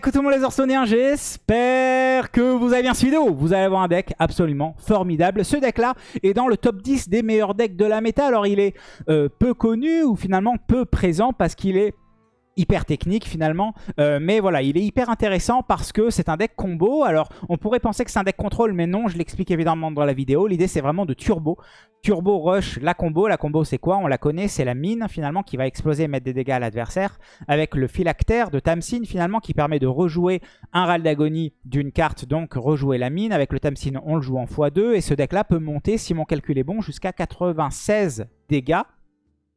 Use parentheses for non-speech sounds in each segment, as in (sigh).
coucou tout les Orsoniens, j'espère que vous avez bien cette vidéo. Vous allez avoir un deck absolument formidable. Ce deck là est dans le top 10 des meilleurs decks de la méta. Alors il est euh, peu connu ou finalement peu présent parce qu'il est hyper technique finalement. Euh, mais voilà, il est hyper intéressant parce que c'est un deck combo. Alors, on pourrait penser que c'est un deck contrôle, mais non, je l'explique évidemment dans la vidéo. L'idée, c'est vraiment de turbo. Turbo rush la combo. La combo, c'est quoi? On la connaît, c'est la mine finalement qui va exploser et mettre des dégâts à l'adversaire. Avec le phylactère de Tamsin finalement qui permet de rejouer un râle d'agonie d'une carte, donc rejouer la mine. Avec le Tamsin, on le joue en x2 et ce deck-là peut monter, si mon calcul est bon, jusqu'à 96 dégâts.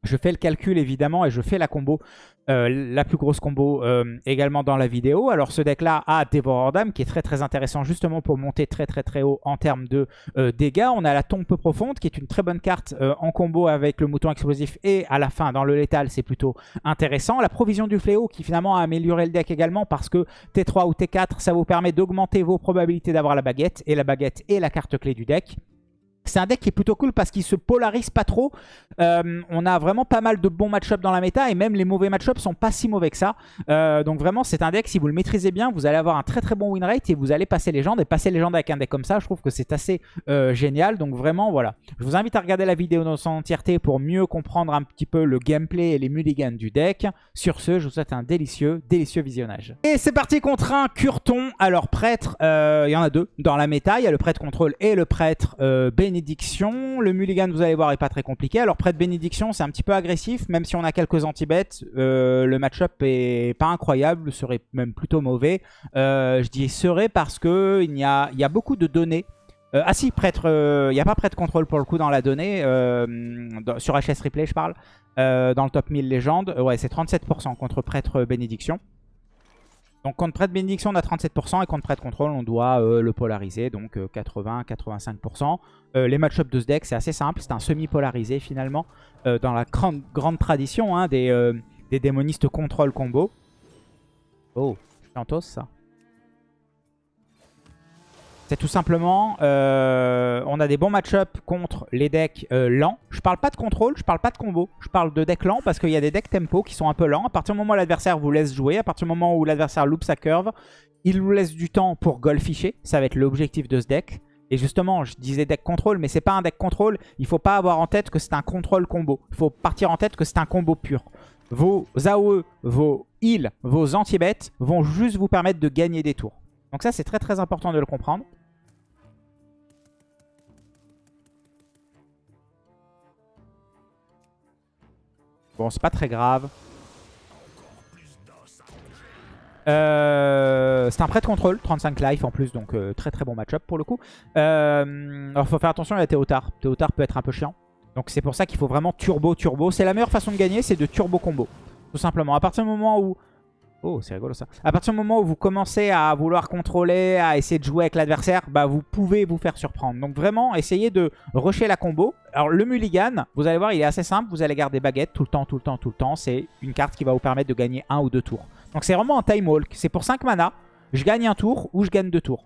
Je fais le calcul évidemment et je fais la combo, euh, la plus grosse combo euh, également dans la vidéo. Alors ce deck là a Dévoreur qui est très très intéressant justement pour monter très très très haut en termes de euh, dégâts. On a la tombe profonde qui est une très bonne carte en combo avec le mouton explosif et à la fin dans le létal c'est plutôt intéressant. La provision du fléau qui finalement a amélioré le deck également parce que T3 ou T4 ça vous permet d'augmenter vos probabilités d'avoir la baguette et la baguette est la carte clé du deck. C'est un deck qui est plutôt cool parce qu'il se polarise pas trop. Euh, on a vraiment pas mal de bons match-ups dans la méta et même les mauvais match-ups sont pas si mauvais que ça. Euh, donc vraiment, c'est un deck, si vous le maîtrisez bien, vous allez avoir un très très bon win rate et vous allez passer légende. Et passer légende avec un deck comme ça, je trouve que c'est assez euh, génial. Donc vraiment, voilà. Je vous invite à regarder la vidéo dans son entièreté pour mieux comprendre un petit peu le gameplay et les mulligans du deck. Sur ce, je vous souhaite un délicieux, délicieux visionnage. Et c'est parti contre un Curton. Alors prêtre, il y en a deux dans la méta. Il y a le prêtre contrôle et le prêtre béni bénédiction. Le mulligan, vous allez voir, est pas très compliqué. Alors, près de bénédiction, c'est un petit peu agressif. Même si on a quelques anti-bêtes, euh, le match-up est pas incroyable, serait même plutôt mauvais. Euh, je dis serait parce que il y a, y a beaucoup de données. Euh, ah si, prêtre, il n'y a pas prêtre contrôle pour le coup dans la donnée. sur HS Replay, je parle. dans le top 1000 légende. ouais, c'est 37% contre prêtre bénédiction. Donc contre prêtre bénédiction on a 37% et contre prêtre contrôle on doit euh, le polariser donc 80-85%. Euh, euh, les match-ups de ce deck c'est assez simple, c'est un semi-polarisé finalement dans la grande, tradition hein, des, démonistes contrôle combo. Oh, chantos ça. C'est tout simplement, euh, on a des bons match-up contre les decks euh, lents. Je parle pas de contrôle, je parle pas de combo. Je parle de decks lents parce qu'il y a des decks tempo qui sont un peu lents. À partir du moment où l'adversaire vous laisse jouer, à partir du moment où l'adversaire loupe sa curve, il vous laisse du temps pour golficher. Ça va être l'objectif de ce deck. Et justement, je disais deck contrôle, mais c'est pas un deck contrôle. Il faut pas avoir en tête que c'est un contrôle combo. Il faut partir en tête que c'est un combo pur. Vos AOE, vos heals, vos anti-bêtes vont juste vous permettre de gagner des tours. Donc ça, c'est très très important de le comprendre. C'est pas très grave. Euh, c'est un prêt de contrôle, 35 life en plus, donc euh, très très bon match-up pour le coup. Euh, alors faut faire attention, a Théotard. Théotard peut être un peu chiant. Donc c'est pour ça qu'il faut vraiment turbo turbo. C'est la meilleure façon de gagner, c'est de turbo combo. Tout simplement. À partir du moment où Oh, c'est rigolo ça. À partir du moment où vous commencez à vouloir contrôler, à essayer de jouer avec l'adversaire, bah vous pouvez vous faire surprendre. Donc vraiment, essayez de rusher la combo. Alors le mulligan, vous allez voir, il est assez simple. Vous allez garder baguette tout le temps, tout le temps, tout le temps. C'est une carte qui va vous permettre de gagner un ou deux tours. Donc c'est vraiment un time walk. C'est pour 5 mana. Je gagne un tour ou je gagne deux tours.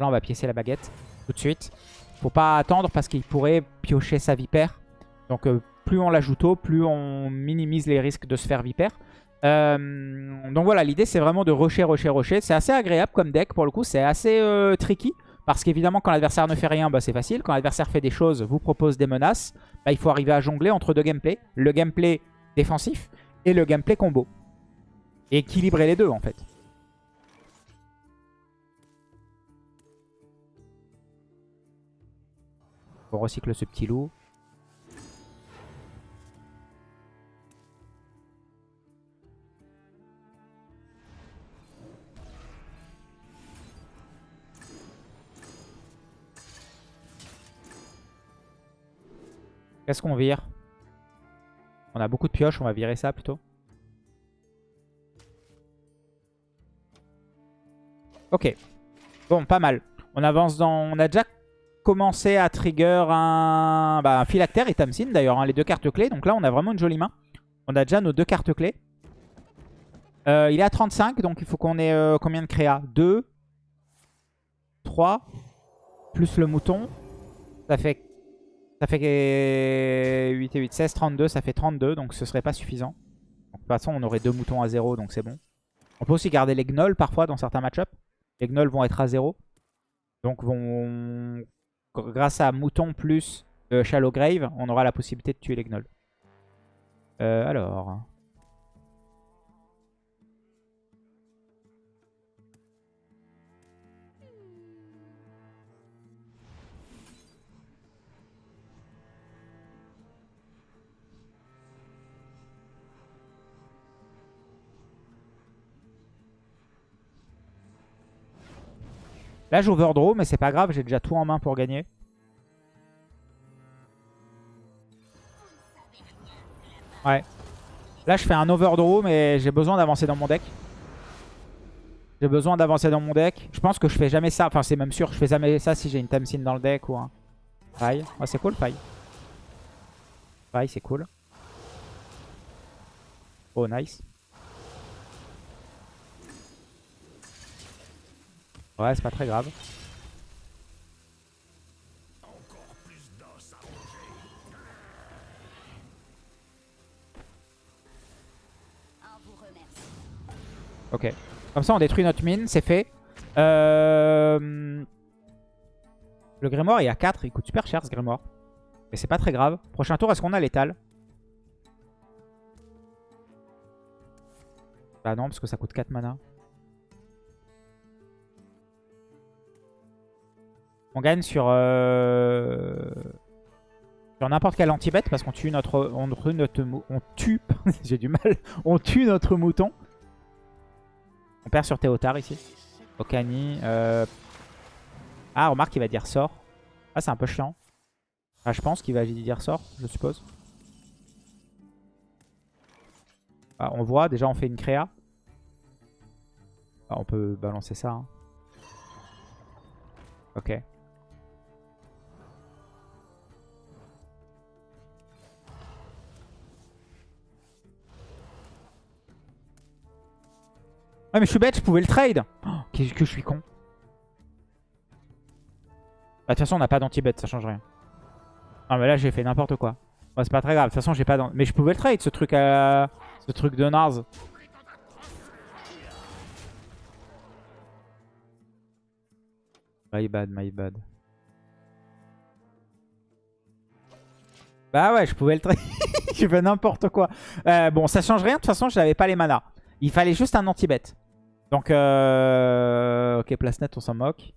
Là, on va piécer la baguette tout de suite. Faut pas attendre parce qu'il pourrait piocher sa vipère. Donc euh, plus on l'ajoute tôt, plus on minimise les risques de se faire vipère. Euh, donc voilà, l'idée c'est vraiment de rusher, rusher, rusher. C'est assez agréable comme deck pour le coup, c'est assez euh, tricky. Parce qu'évidemment quand l'adversaire ne fait rien, bah, c'est facile. Quand l'adversaire fait des choses, vous propose des menaces, bah, il faut arriver à jongler entre deux gameplays. Le gameplay défensif et le gameplay combo. Et équilibrer les deux en fait. On recycle ce petit loup. Qu'est-ce qu'on vire? On a beaucoup de pioches, on va virer ça plutôt. Ok. Bon, pas mal. On avance dans... On a déjà commencé à trigger un, bah, un phylactère et Tamsin d'ailleurs, hein, les deux cartes clés. Donc là, on a vraiment une jolie main. On a déjà nos deux cartes clés. Euh, il est à 35, donc il faut qu'on ait euh, combien de créa 2, 3, plus le mouton. Ça fait ça fait 8 et 8, 16, 32. Ça fait 32, donc ce serait pas suffisant. de toute façon, on aurait deux moutons à 0, donc c'est bon. On peut aussi garder les gnolls parfois dans certains match-ups. Les gnolls vont être à 0. Donc vont grâce à Mouton plus euh, Shallow Grave, on aura la possibilité de tuer les gnolls. Euh, alors... Là, j'overdraw, mais c'est pas grave, j'ai déjà tout en main pour gagner. Ouais. Là, je fais un overdraw, mais j'ai besoin d'avancer dans mon deck. J'ai besoin d'avancer dans mon deck. Je pense que je fais jamais ça. Enfin, c'est même sûr, je fais jamais ça si j'ai une Tamsin dans le deck ou un Faille. Ouais, c'est cool, faille. Faille, c'est cool. Oh, nice. Ouais, c'est pas très grave. Ok. Comme ça, on détruit notre mine, c'est fait. Euh... Le grimoire, il y a 4. Il coûte super cher, ce grimoire. Mais c'est pas très grave. Prochain tour, est-ce qu'on a l'étal? Bah non, parce que ça coûte 4 mana. On gagne sur, euh, sur n'importe quel anti-bet parce qu'on tue notre, on, notre, on tue, (laughs) j'ai du mal, on tue notre mouton. On perd sur Théotard ici. Okani. Euh... Ah, remarque, il va dire sort. Ah, c'est un peu chiant. Ah, je pense qu'il va dire sort, je suppose. Ah, on voit, déjà on fait une créa. Ah, on peut balancer ça. Hein. Ok. Ouais mais je suis bête, je pouvais le trade. Oh, Qu'est-ce que je suis con. Bah, de toute façon on n'a pas d'anti-bet, ça change rien. Non mais là j'ai fait n'importe quoi. Bah, c'est pas très grave, de toute façon j'ai pas Mais je pouvais le trade ce truc à... Ce truc de Nars. My bad, my bad. Bah ouais, je pouvais le trade. (laughs) J'ai fait n'importe quoi. Euh, bon, ça change rien. De toute façon, je n'avais pas les manas. Il fallait juste un anti-bet. Donc, euh... ok, place on s'en moque.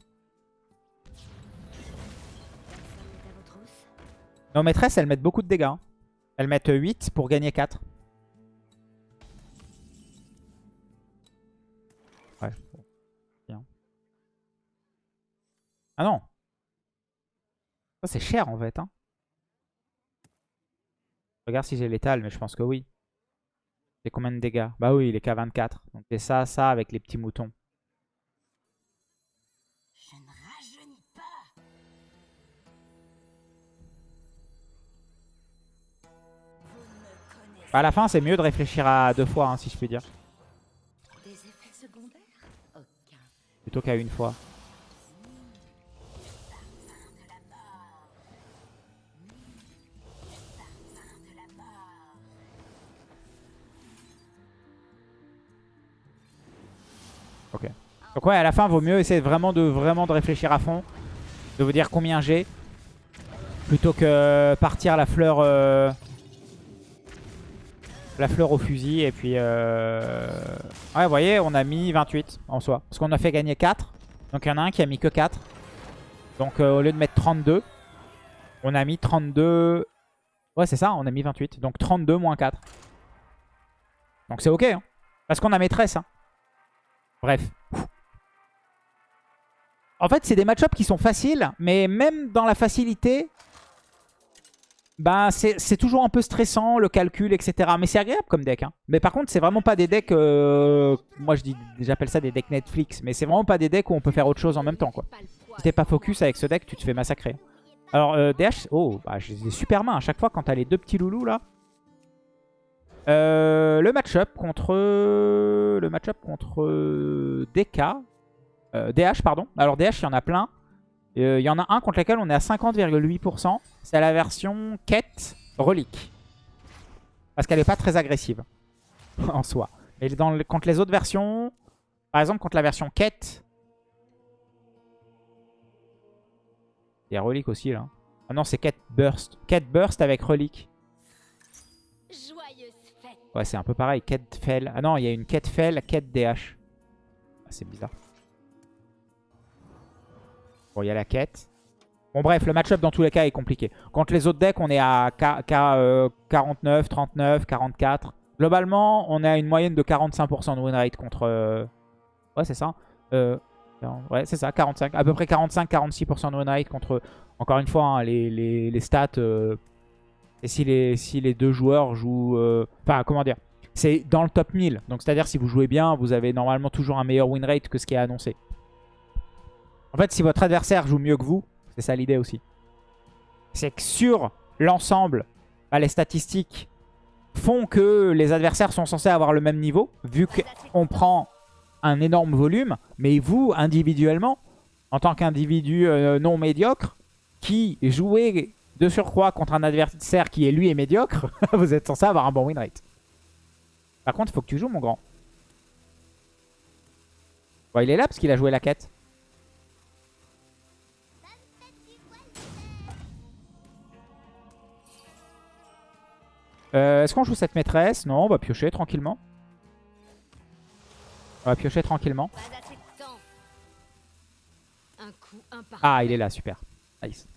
Nos maîtresses, elles mettent beaucoup de dégâts. Hein. Elles mettent 8 pour gagner 4. Ouais. Ah non. Ça, c'est cher en fait. Hein. Regarde si j'ai l'étal, mais je pense que oui. C'est combien de dégâts? Bah oui, il est qu'à 24. Donc c'est ça, ça avec les petits moutons. Je ne rajeunis pas. À la fin, c'est mieux de réfléchir à deux fois, hein, si je puis dire. Des effets secondaires? Aucun. Plutôt qu'à une fois. Ok. Donc ouais, à la fin, vaut mieux essayer vraiment de, vraiment de réfléchir à fond. De vous dire combien j'ai. Plutôt que partir la fleur... Euh, la fleur au fusil. Et puis... Euh... Ouais, vous voyez, on a mis 28 en soi. Parce qu'on a fait gagner 4. Donc il y en a un qui a mis que 4. Donc euh, au lieu de mettre 32, on a mis 32... Ouais, c'est ça, on a mis 28. Donc 32 moins 4. Donc c'est ok. Hein. Parce qu'on a maîtresse. Hein. Bref. En fait, c'est des match-ups qui sont faciles, mais même dans la facilité, bah, c'est toujours un peu stressant, le calcul, etc. Mais c'est agréable comme deck. Hein. Mais par contre, c'est vraiment pas des decks... Euh, moi, j'appelle ça des decks Netflix. Mais c'est vraiment pas des decks où on peut faire autre chose en même temps. Quoi. Si t'es pas focus avec ce deck, tu te fais massacrer. Alors, euh, DH... Oh, bah, j'ai des super mains à chaque fois quand t'as les deux petits loulous, là. Euh, le match-up contre le match-up contre DK, euh, DH pardon. Alors DH il y en a plein. Euh, il y en a un contre lequel on est à 50,8%. C'est la version quête relique. Parce qu'elle n'est pas très agressive (laughs) en soi. Mais dans contre les autres versions, par exemple contre la version quête, il y a relique aussi là. Ah non, c'est quête burst. Quête burst avec relique. Ouais, c'est un peu pareil. Quête fell. Ah non, il y a une quête fell, quête DH. Ah, c'est bizarre. Bon, il y a la quête. Bon, bref, le match-up dans tous les cas est compliqué. Contre les autres decks, on est à K- K, euh, 49, 39, 44. Globalement, on est à une moyenne de 45% de win rate contre... euh, Ouais, c'est ça. Euh, Ouais, c'est ça, 45. À peu près 45-46% de win rate contre... Encore une fois, hein, les, les- les stats... Et si les, si les deux joueurs jouent... euh, Enfin, comment dire C'est dans le top 1000. Donc, c'est-à-dire, si vous jouez bien, vous avez normalement toujours un meilleur win rate que ce qui est annoncé. En fait, si votre adversaire joue mieux que vous, c'est ça l'idée aussi. C'est que sur l'ensemble, bah, les statistiques font que les adversaires sont censés avoir le même niveau, vu qu'on prend un énorme volume. Mais vous, individuellement, en tant qu'individu euh, non médiocre, qui jouez de surcroît contre un adversaire qui est lui est médiocre, (laughs) vous êtes censé avoir un bon win rate. Par contre, il faut que tu joues, mon grand. Bon, il est là parce qu'il a joué la quête. Euh, Est-ce qu'on joue cette maîtresse? Non, on va piocher tranquillement. On va piocher tranquillement. Ah, il est là, super. Nice.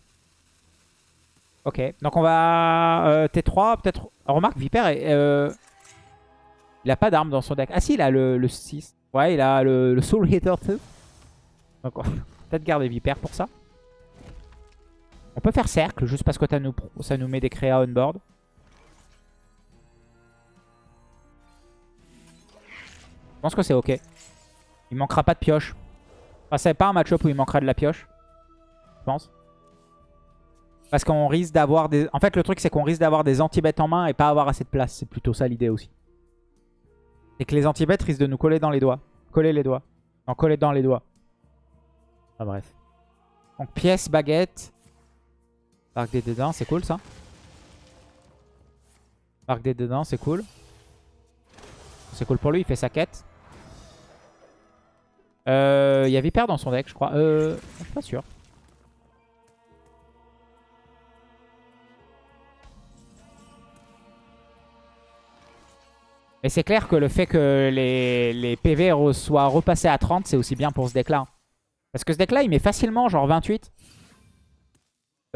Ok, donc on va... euh, T3, peut-être... Remarque, Viper, est, euh, il a pas d'arme dans son deck. Ah si, il a le, le 6. Ouais, il a le, Soul Hitter 2. Donc on va (laughs) peut-être garder Viper pour ça. On peut faire cercle, juste parce que ça nous, ça nous met des créas on board. Je pense que c'est ok. Il manquera pas de pioche. Enfin, c'est pas un match-up où il manquera de la pioche. Je pense. Parce qu'on risque d'avoir des... En fait, le truc, c'est qu'on risque d'avoir des anti-bêtes en main et pas avoir assez de place. C'est plutôt ça l'idée aussi. C'est que les anti-bêtes risquent de nous coller dans les doigts. Coller les doigts. Non, coller dans les doigts. Ah, bref. Donc, pièce, baguette. Arc des dédains, c'est cool ça. Arc des dédains, c'est cool. C'est cool pour lui, il fait sa quête. Euh, Il y a Viper dans son deck, je crois. Euh, je suis pas sûr. Mais c'est clair que le fait que les, PV soient repassés à 30, c'est aussi bien pour ce deck-là. Parce que ce deck-là, il met facilement genre 28.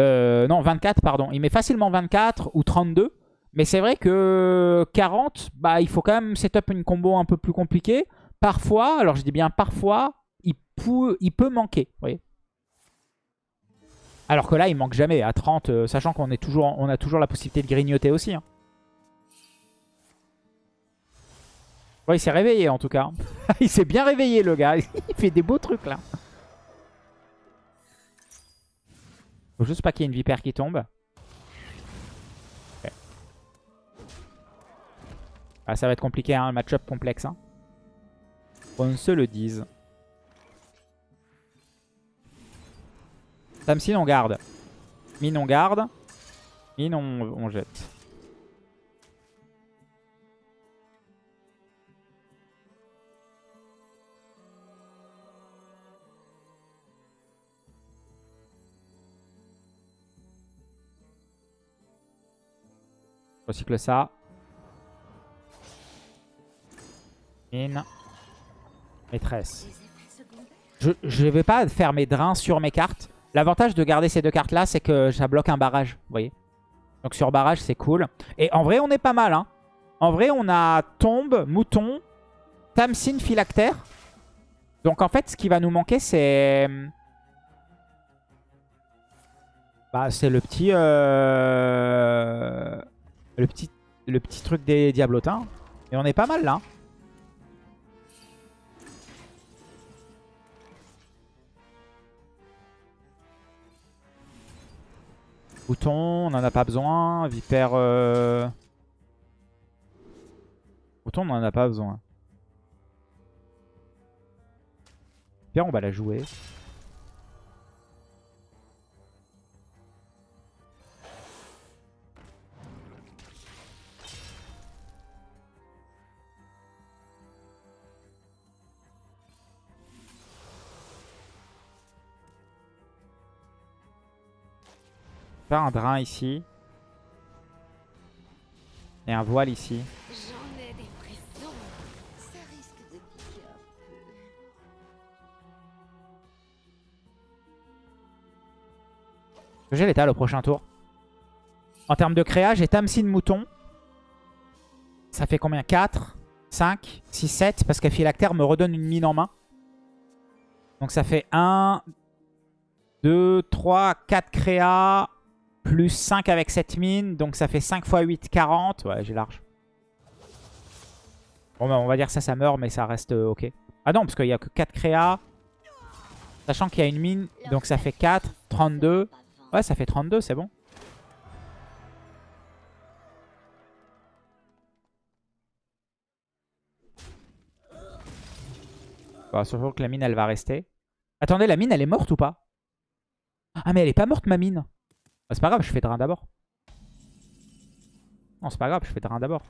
Euh, non, 24, pardon. Il met facilement 24 ou 32. Mais c'est vrai que 40, bah, il faut quand même setup une combo un peu plus compliquée. Parfois, alors je dis bien parfois, il, peut, manquer. Alors que là, il manque jamais. À 30, euh, sachant qu'on toujours, on a toujours la possibilité de grignoter aussi. hein. Il s'est réveillé en tout cas. (laughs) il s'est bien réveillé le gars. il fait des beaux trucs là. Faut juste pas qu'il y ait une vipère qui tombe. Ah, ça va être compliqué, hein, un match-up complexe. Hein. On se le dise. Tamsin, on garde. Mine, on garde. Mine, on jette. Recycle ça. Mine. Maîtresse. Je, je vais pas faire mes drains sur mes cartes. L'avantage de garder ces deux cartes là, c'est que ça bloque un barrage. Vous voyez Donc sur barrage, c'est cool. Et en vrai, on est pas mal. Hein. En vrai, on a tombe, mouton, Tamsin, phylactère. Donc en fait, ce qui va nous manquer, c'est... Bah, c'est le petit... euh, Le petit... Le petit truc des diablotins. Et on est pas mal là. Bouton, on n'en a pas besoin. Vipère... Euh... Bouton, on n'en a pas besoin. Vipère, on va la jouer. Faire un drain ici. Et un voile ici. J'en ai des. Ça risque de. J'ai l'étal au prochain tour. En termes de créa, j'ai Tamsin Mouton. Ça fait combien? 4, 5, 6, 7. Parce que Phylactère me redonne une mine en main. Donc ça fait 1, 2, 3, 4 créa. Plus 5 avec cette mine. Donc ça fait 5 x 8, 40. Ouais, j'ai large. Bon, bah, on va dire ça, ça meurt, mais ça reste euh, ok. Ah non, parce qu'il n'y a que 4 créa. Sachant qu'il y a une mine. Donc ça fait 4, 32. Ouais, ça fait 32, c'est bon. Bon, surtout que la mine, elle va rester. Attendez, la mine, elle est morte ou pas? Ah, mais elle est pas morte, ma mine. Ah, c'est pas grave, je fais drain d'abord. Non, c'est pas grave, je fais drain d'abord.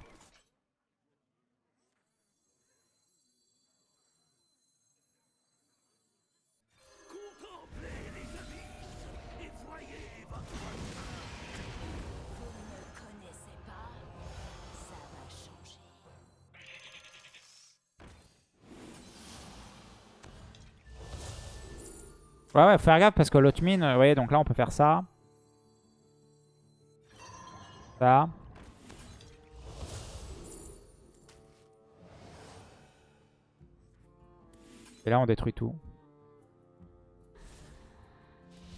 Ouais, ouais, faut faire gaffe parce que l'autre mine, vous voyez, donc là, on peut faire ça. Et là, on détruit tout.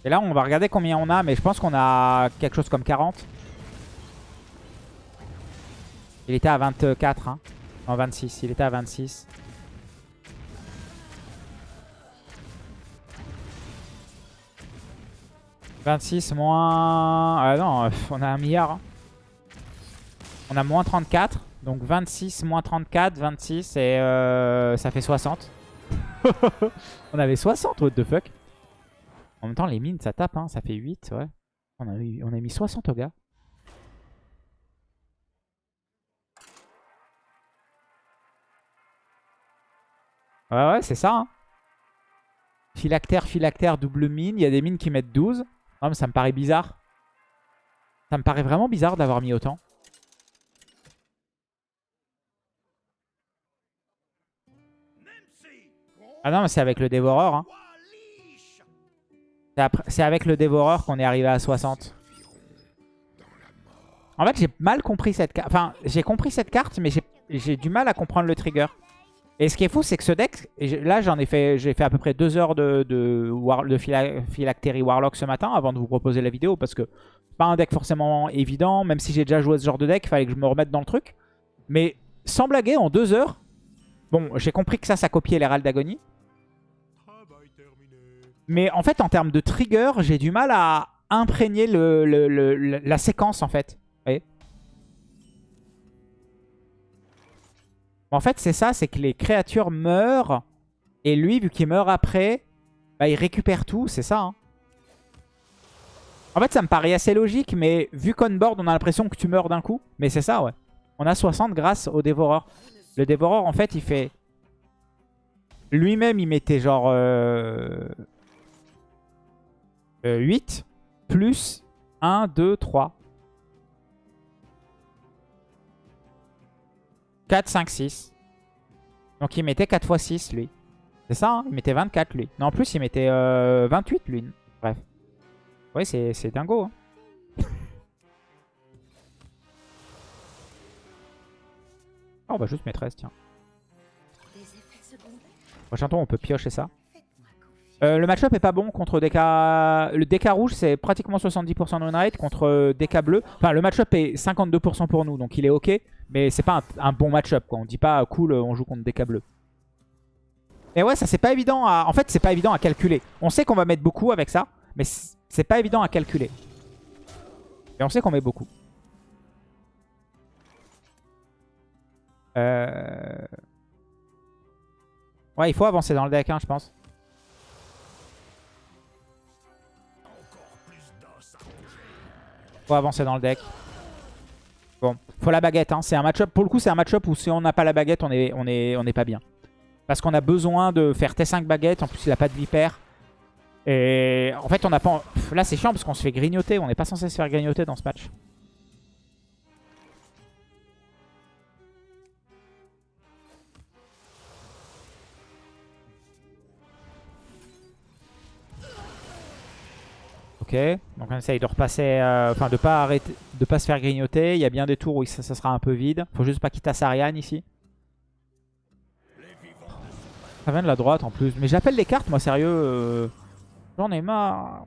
Et là, on va regarder combien on a, mais je pense qu'on a quelque chose comme 40. Il était à 24, hein. Non, 26. Il était à 26. « 26 moins... Ah non, on a un milliard. hein. On a moins 34. Donc 26 moins 34, 26 et euh, ça fait 60. (laughs) on avait 60, what the fuck. En même temps, les mines, ça tape, hein, ça fait 8, ouais. On a, eu- on a mis 60 au gars. Ouais, ouais, c'est ça. Hein. Phylactère, phylactère, double mine. Il y a des mines qui mettent 12. Non, mais ça me paraît bizarre. Ça me paraît vraiment bizarre d'avoir mis autant. Ah non, mais c'est avec le dévoreur. Hein. C'est avec le dévoreur qu'on est arrivé à 60. En fait, j'ai mal compris cette carte. Enfin, j'ai compris cette carte, mais j'ai- du mal à comprendre le trigger. Et ce qui est fou, c'est que ce deck, là j'en ai fait, j'ai fait à peu près deux heures de, de, war- de Phyla- Phylactery Warlock ce matin avant de vous proposer la vidéo parce que c'est pas un deck forcément évident, même si j'ai déjà joué ce genre de deck, il fallait que je me remette dans le truc. Mais sans blaguer, en deux heures, bon, j'ai compris que ça, ça copiait l'Hérald d'Agonie. Mais en fait, en termes de trigger, j'ai du mal à imprégner le, la séquence en fait. En fait, c'est ça, c'est que les créatures meurent. Et lui, vu qu'il meurt après, bah, il récupère tout, c'est ça. hein. En fait, ça me paraît assez logique, mais vu qu'on board, on a l'impression que tu meurs d'un coup. Mais c'est ça, ouais. On a 60 grâce au dévoreur. Le dévoreur, en fait, il fait... Lui-même, il mettait genre... euh, euh, 8 plus 1, 2, 3. 4, 5, 6. Donc il mettait 4 x 6 lui. C'est ça, hein il mettait 24 lui. Non, en plus il mettait euh, 28 lui. Bref. Ouais, c'est c'est dingo. Hein. Ah, on va juste mettre 13, tiens. Prochain tour, on peut piocher ça. Euh, le match-up est pas bon contre DK... Le DK rouge, c'est pratiquement 70% de win contre euh, DK bleu. Enfin, le match-up est 52% pour nous, donc il est ok. Mais c'est pas un, bon match-up, quoi. On dit pas, cool, on joue contre DK bleu. Et ouais, ça c'est pas évident à... En fait, c'est pas évident à calculer. On sait qu'on va mettre beaucoup avec ça, mais c'est pas évident à calculer. Et on sait qu'on met beaucoup. Euh... Ouais, il faut avancer dans le deck, hein, je pense. Faut avancer dans le deck. Bon, faut la baguette. Hein. C'est un match-up. Pour le coup, c'est un match-up où si on n'a pas la baguette, on est, on est, pas bien. Parce qu'on a besoin de faire T5 baguette. En plus, il a pas de vipère. Et en fait, on n'a pas... Là, c'est chiant parce qu'on se fait grignoter. On n'est pas censé se faire grignoter dans ce match. Ok, donc on essaye de repasser, enfin de pas arrêter, de pas se faire grignoter. Il y a bien des tours où ça, ça sera un peu vide. Faut juste pas qu'il tasse Ariane ici. Ça vient de la droite en plus. Mais j'appelle les cartes, moi, sérieux. euh, J'en ai marre.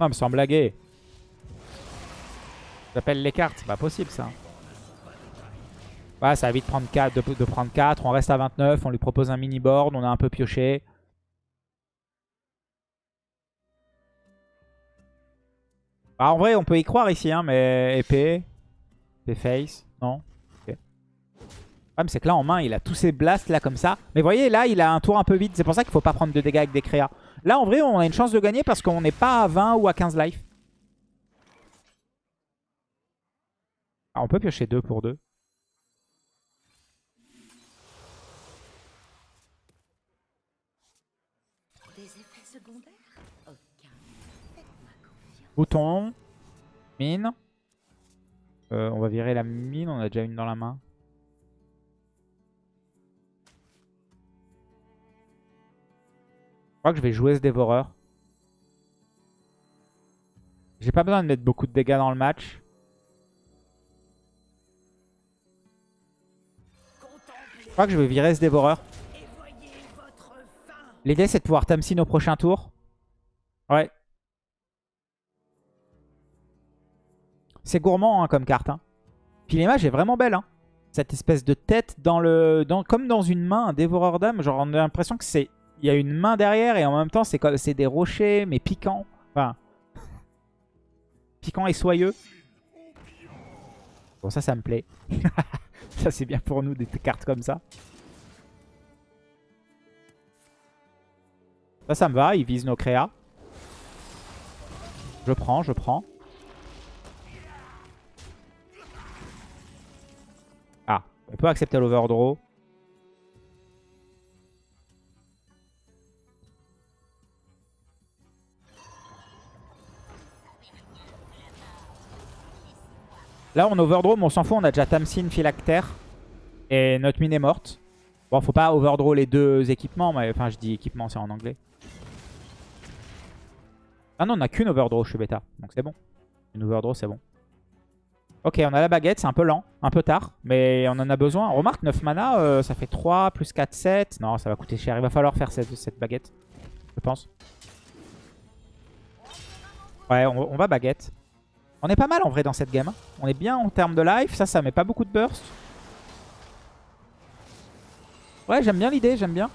Non, mais sans blaguer. J'appelle les cartes, c'est pas possible ça. Ouais, ça va vite prendre 4, de, prendre 4. On reste à 29, on lui propose un mini board, on a un peu pioché. Bah, en vrai, on peut y croire ici, hein, mais épée, épée face, non? Problème, c'est que là, en main, il a tous ses blasts là comme ça. Mais vous voyez, là, il a un tour un peu vide. C'est pour ça qu'il faut pas prendre de dégâts avec des créas. Là, en vrai, on a une chance de gagner parce qu'on n'est pas à 20 ou à 15 life. Ah, on peut piocher 2 pour 2. Des effets secondaires Aucun. Faites-moi confiance. Bouton. Mine. Euh, on va virer la mine. On a déjà une dans la main. Je crois que je vais jouer ce dévoreur. J'ai pas besoin de mettre beaucoup de dégâts dans le match. Je crois que je vais virer ce dévoreur. L'idée c'est de pouvoir Tamsin au prochain tour. C'est gourmand hein, comme carte. Hein. Puis l'image est vraiment belle. Hein. Cette espèce de tête dans le, comme dans une main, un dévoreur d'âme. Genre on a l'impression que c'est, il y a une main derrière et en même temps c'est des rochers mais piquants. Enfin, (laughs) piquants et soyeux. Bon ça, ça me plaît. (laughs) ça c'est bien pour nous des cartes comme ça. Ça, ça me va. Il vise nos créas. Je prends, je prends. On peut accepter l'overdraw. Là, on overdraw, mais on s'en fout. On a déjà Tamsin, Phylactère. Et notre mine est morte. Bon, faut pas overdraw les deux équipements. Mais, enfin, je dis équipement, c'est en anglais. Ah non, on a qu'une overdraw, je suis bêta. Donc c'est bon. Une overdraw, c'est bon. Ok, on a la baguette, c'est un peu lent, un peu tard, mais on en a besoin. Remarque, 9 mana, euh, ça fait 3 plus 4, 7. Non, ça va coûter cher. Il va falloir faire cette, baguette, je pense. Ouais, on, va baguette. On est pas mal en vrai dans cette game. hein. On est bien en termes de life. Ça, ça met pas beaucoup de burst. Ouais, j'aime bien l'idée, j'aime bien.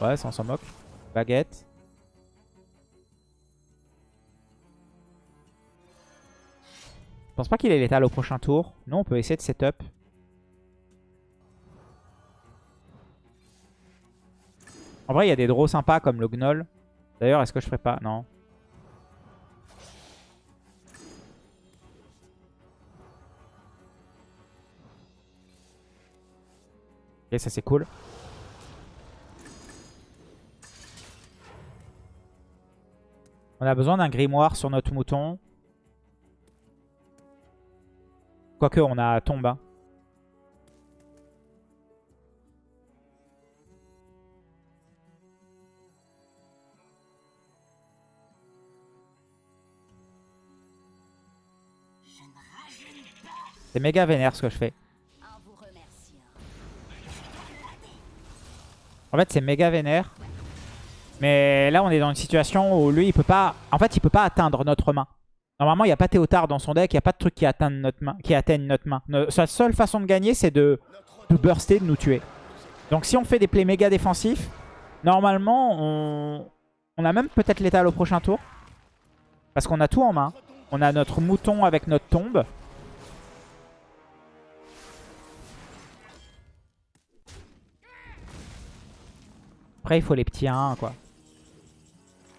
Ouais, ça on s'en moque. Baguette. Je pense pas qu'il est létal au prochain tour? Non, on peut essayer de setup. En vrai, il y a des draws sympas comme le Gnoll. D'ailleurs, est-ce que je ferais pas? Non. Ok, ça c'est cool. On a besoin d'un grimoire sur notre mouton. Quoique, on a tombe. C'est méga vénère ce que je fais. En fait, c'est méga vénère. Mais là, on est dans une situation où lui, il peut pas... En fait, il peut pas atteindre notre main. Normalement, il n'y a pas Théotard dans son deck. Il n'y a pas de truc qui atteigne notre main. Qui atteigne notre main. Sa seule façon de gagner, c'est de, de burster, de nous tuer. Donc si on fait des plays méga défensifs, normalement, on, on a même peut-être l'étal au prochain tour. Parce qu'on a tout en main. On a notre mouton avec notre tombe. Après, il faut les petits 1 quoi.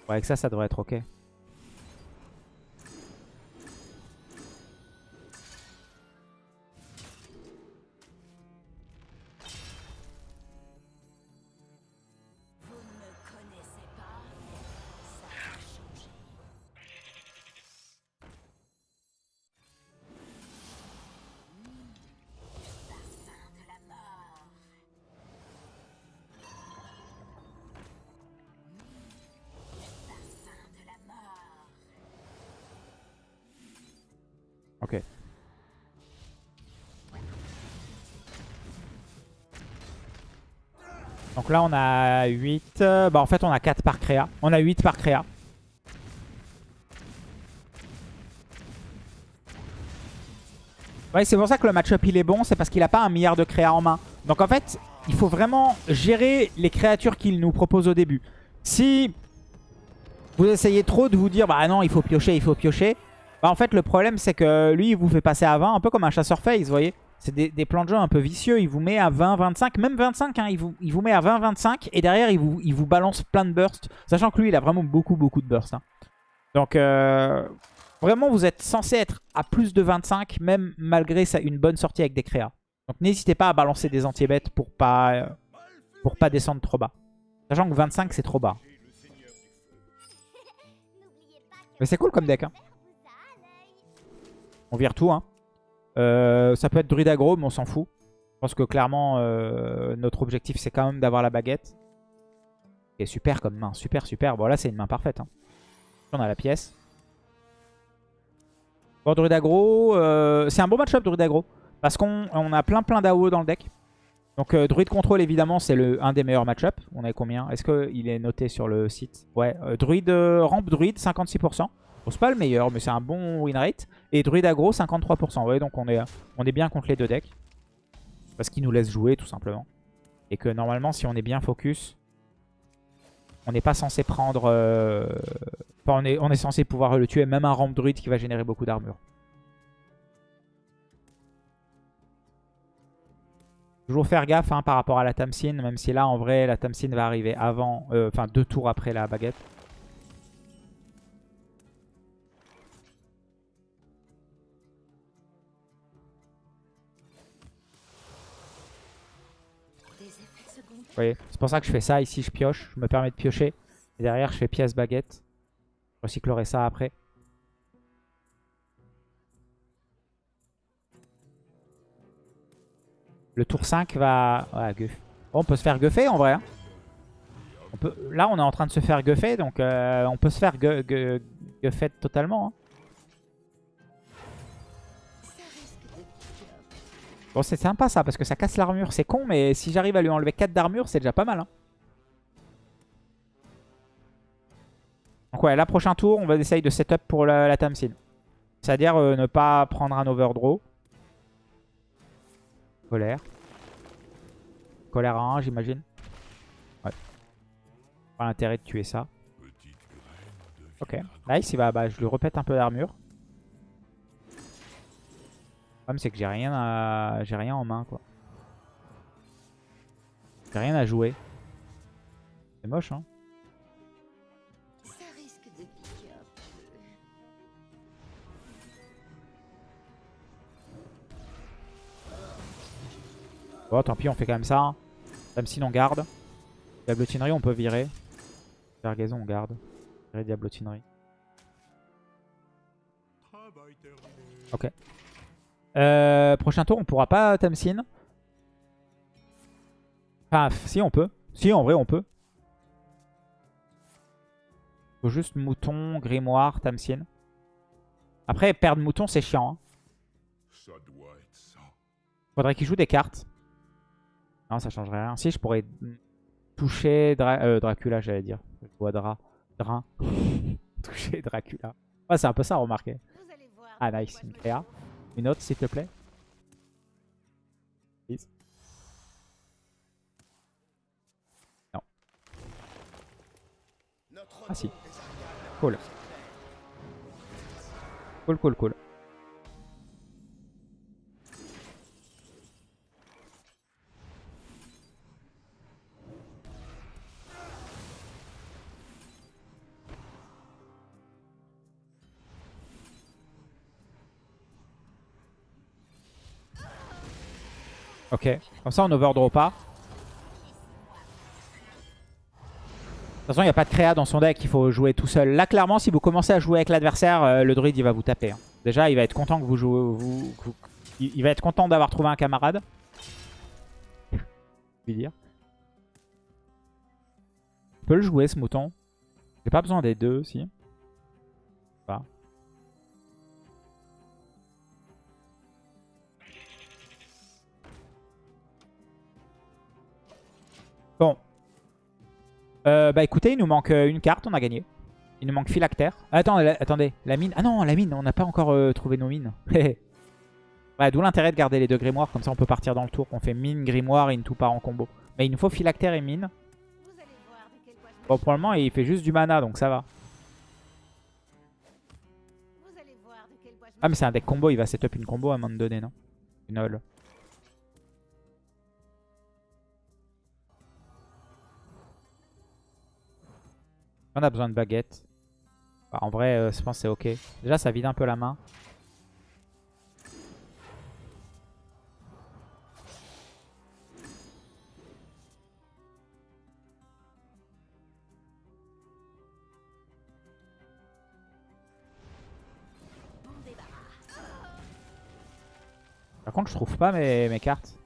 Ouais, avec ça, ça devrait être ok. Donc là, on a 8. euh, Bah, en fait, on a 4 par créa. On a 8 par créa. Ouais, c'est pour ça que le match-up il est bon, c'est parce qu'il a pas un milliard de créa en main. Donc en fait, il faut vraiment gérer les créatures qu'il nous propose au début. Si vous essayez trop de vous dire, bah non, il faut piocher, il faut piocher. Bah en fait, le problème c'est que lui, il vous fait passer à 20, un peu comme un chasseur face, vous voyez. C'est des, plans de jeu un peu vicieux, il vous met à 20, 25, même 25, hein, il, vous, met à 20, 25, et derrière, il vous, balance plein de bursts. Sachant que lui, il a vraiment beaucoup, beaucoup de bursts. hein. Donc, euh, vraiment, vous êtes censé être à plus de 25, même malgré une bonne sortie avec des créas. Donc, n'hésitez pas à balancer des anti-bêtes pour pas, euh, pour pas descendre trop bas. Sachant que 25, c'est trop bas. Mais c'est cool comme deck. Hein. On vire tout. Hein. Euh, ça peut être druide aggro, mais on s'en fout. Je pense que clairement, euh, notre objectif, c'est quand même d'avoir la baguette. Et super comme main. Super, super. Bon, là, c'est une main parfaite. hein. On a la pièce. Bon, druide aggro. euh, c'est un bon match-up, druide aggro. Parce qu'on on a plein, plein d'AO dans le deck. Donc, druide contrôle, évidemment, c'est un des meilleurs match-up. On a combien? Est-ce qu'il est noté sur le site? Ouais. druide, rampe druide, 56%. Bon, c'est pas le meilleur, mais c'est un bon win rate. Et druide aggro, 53%. Vous voyez, donc on est, bien contre les deux decks. Parce qu'il nous laisse jouer, tout simplement. Et que normalement, si on est bien focus, on n'est pas censé prendre... euh, Enfin, on est, censé pouvoir le tuer, même un rampe druide qui va générer beaucoup d'armure. Toujours faire gaffe hein, par rapport à la Tamsin, même si là, en vrai, la Tamsin va arriver avant, euh, enfin deux tours après la baguette. C'est pour ça que je fais ça. Ici, je pioche. Je me permets de piocher. Et derrière, je fais pièce baguette. Je recyclerai ça après. Le tour 5 va... Ouais, guff. Bon, on peut se faire guffer en vrai. hein. Là, on est en train de se faire guffer. Donc, euh, on peut se faire gu gu guffer totalement. hein. Bon, c'est sympa ça, parce que ça casse l'armure. C'est con, mais si j'arrive à lui enlever 4 d'armure, c'est déjà pas mal. hein. Donc ouais, là, prochain tour, on va essayer de setup pour la, la Tamsin. C'est-à-dire euh, ne pas prendre un overdraw. Colère. Colère à 1, j'imagine. Ouais. Pas l'intérêt de tuer ça. Ok. Nice, il va, bah, je lui repète un peu d'armure. Le problème, c'est que j'ai rien, à... j'ai rien en main, quoi. J'ai rien à jouer. C'est moche, hein. Ça risque de piquer un peu. Bon, tant pis, on fait quand même ça. Hein. Tamsin, on garde. Diablotinerie, on peut virer. Vergaison, on garde. Virer Diablotinerie. Ok. Euh, prochain tour, on pourra pas Tamsin? Enfin, si, on peut. Si, en vrai, on peut. Faut juste mouton, grimoire, Tamsin. Après, perdre mouton, c'est chiant. hein. Ça doit être ça. Faudrait qu'il joue des cartes. Non, ça changerait rien. Si, je pourrais toucher Dra- euh, Dracula, j'allais dire. Je vois Dra. Drain. (laughs) toucher Dracula. Ouais, c'est un peu ça, remarquez. Ah, nice. Une créa. Une autre, s'il te plaît. Non. Ah si. Cool. Cool, cool, cool. Ok, comme ça on overdraw pas. De toute façon, il n'y a pas de créa dans son deck, il faut jouer tout seul. Là, clairement, si vous commencez à jouer avec l'adversaire, euh, le druide, il va vous taper. hein. Déjà, il va être content que vous jouez... Il, va être content d'avoir trouvé un camarade. (laughs) Dire. Je peux le jouer, ce mouton. J'ai pas besoin des deux, si. Bon. Euh, bah écoutez, il nous manque euh, une carte, on a gagné. Il nous manque phylactère. Attends, la- attendez, la mine. Ah non, la mine, on n'a pas encore euh, trouvé nos mines. (laughs) ouais, D'où l'intérêt de garder les deux grimoires, comme ça on peut partir dans le tour. On fait mine, grimoire et une tout part en combo. Mais il nous faut phylactère et mine. Bon, pour le moment, il fait juste du mana, donc ça va. Ah, mais c'est un deck combo, il va setup une combo à un moment donné, non? Une all. On a besoin de baguette. Bah, en vrai, euh, je pense c'est ok. Déjà, ça vide un peu la main. Par contre, je trouve pas mes cartes.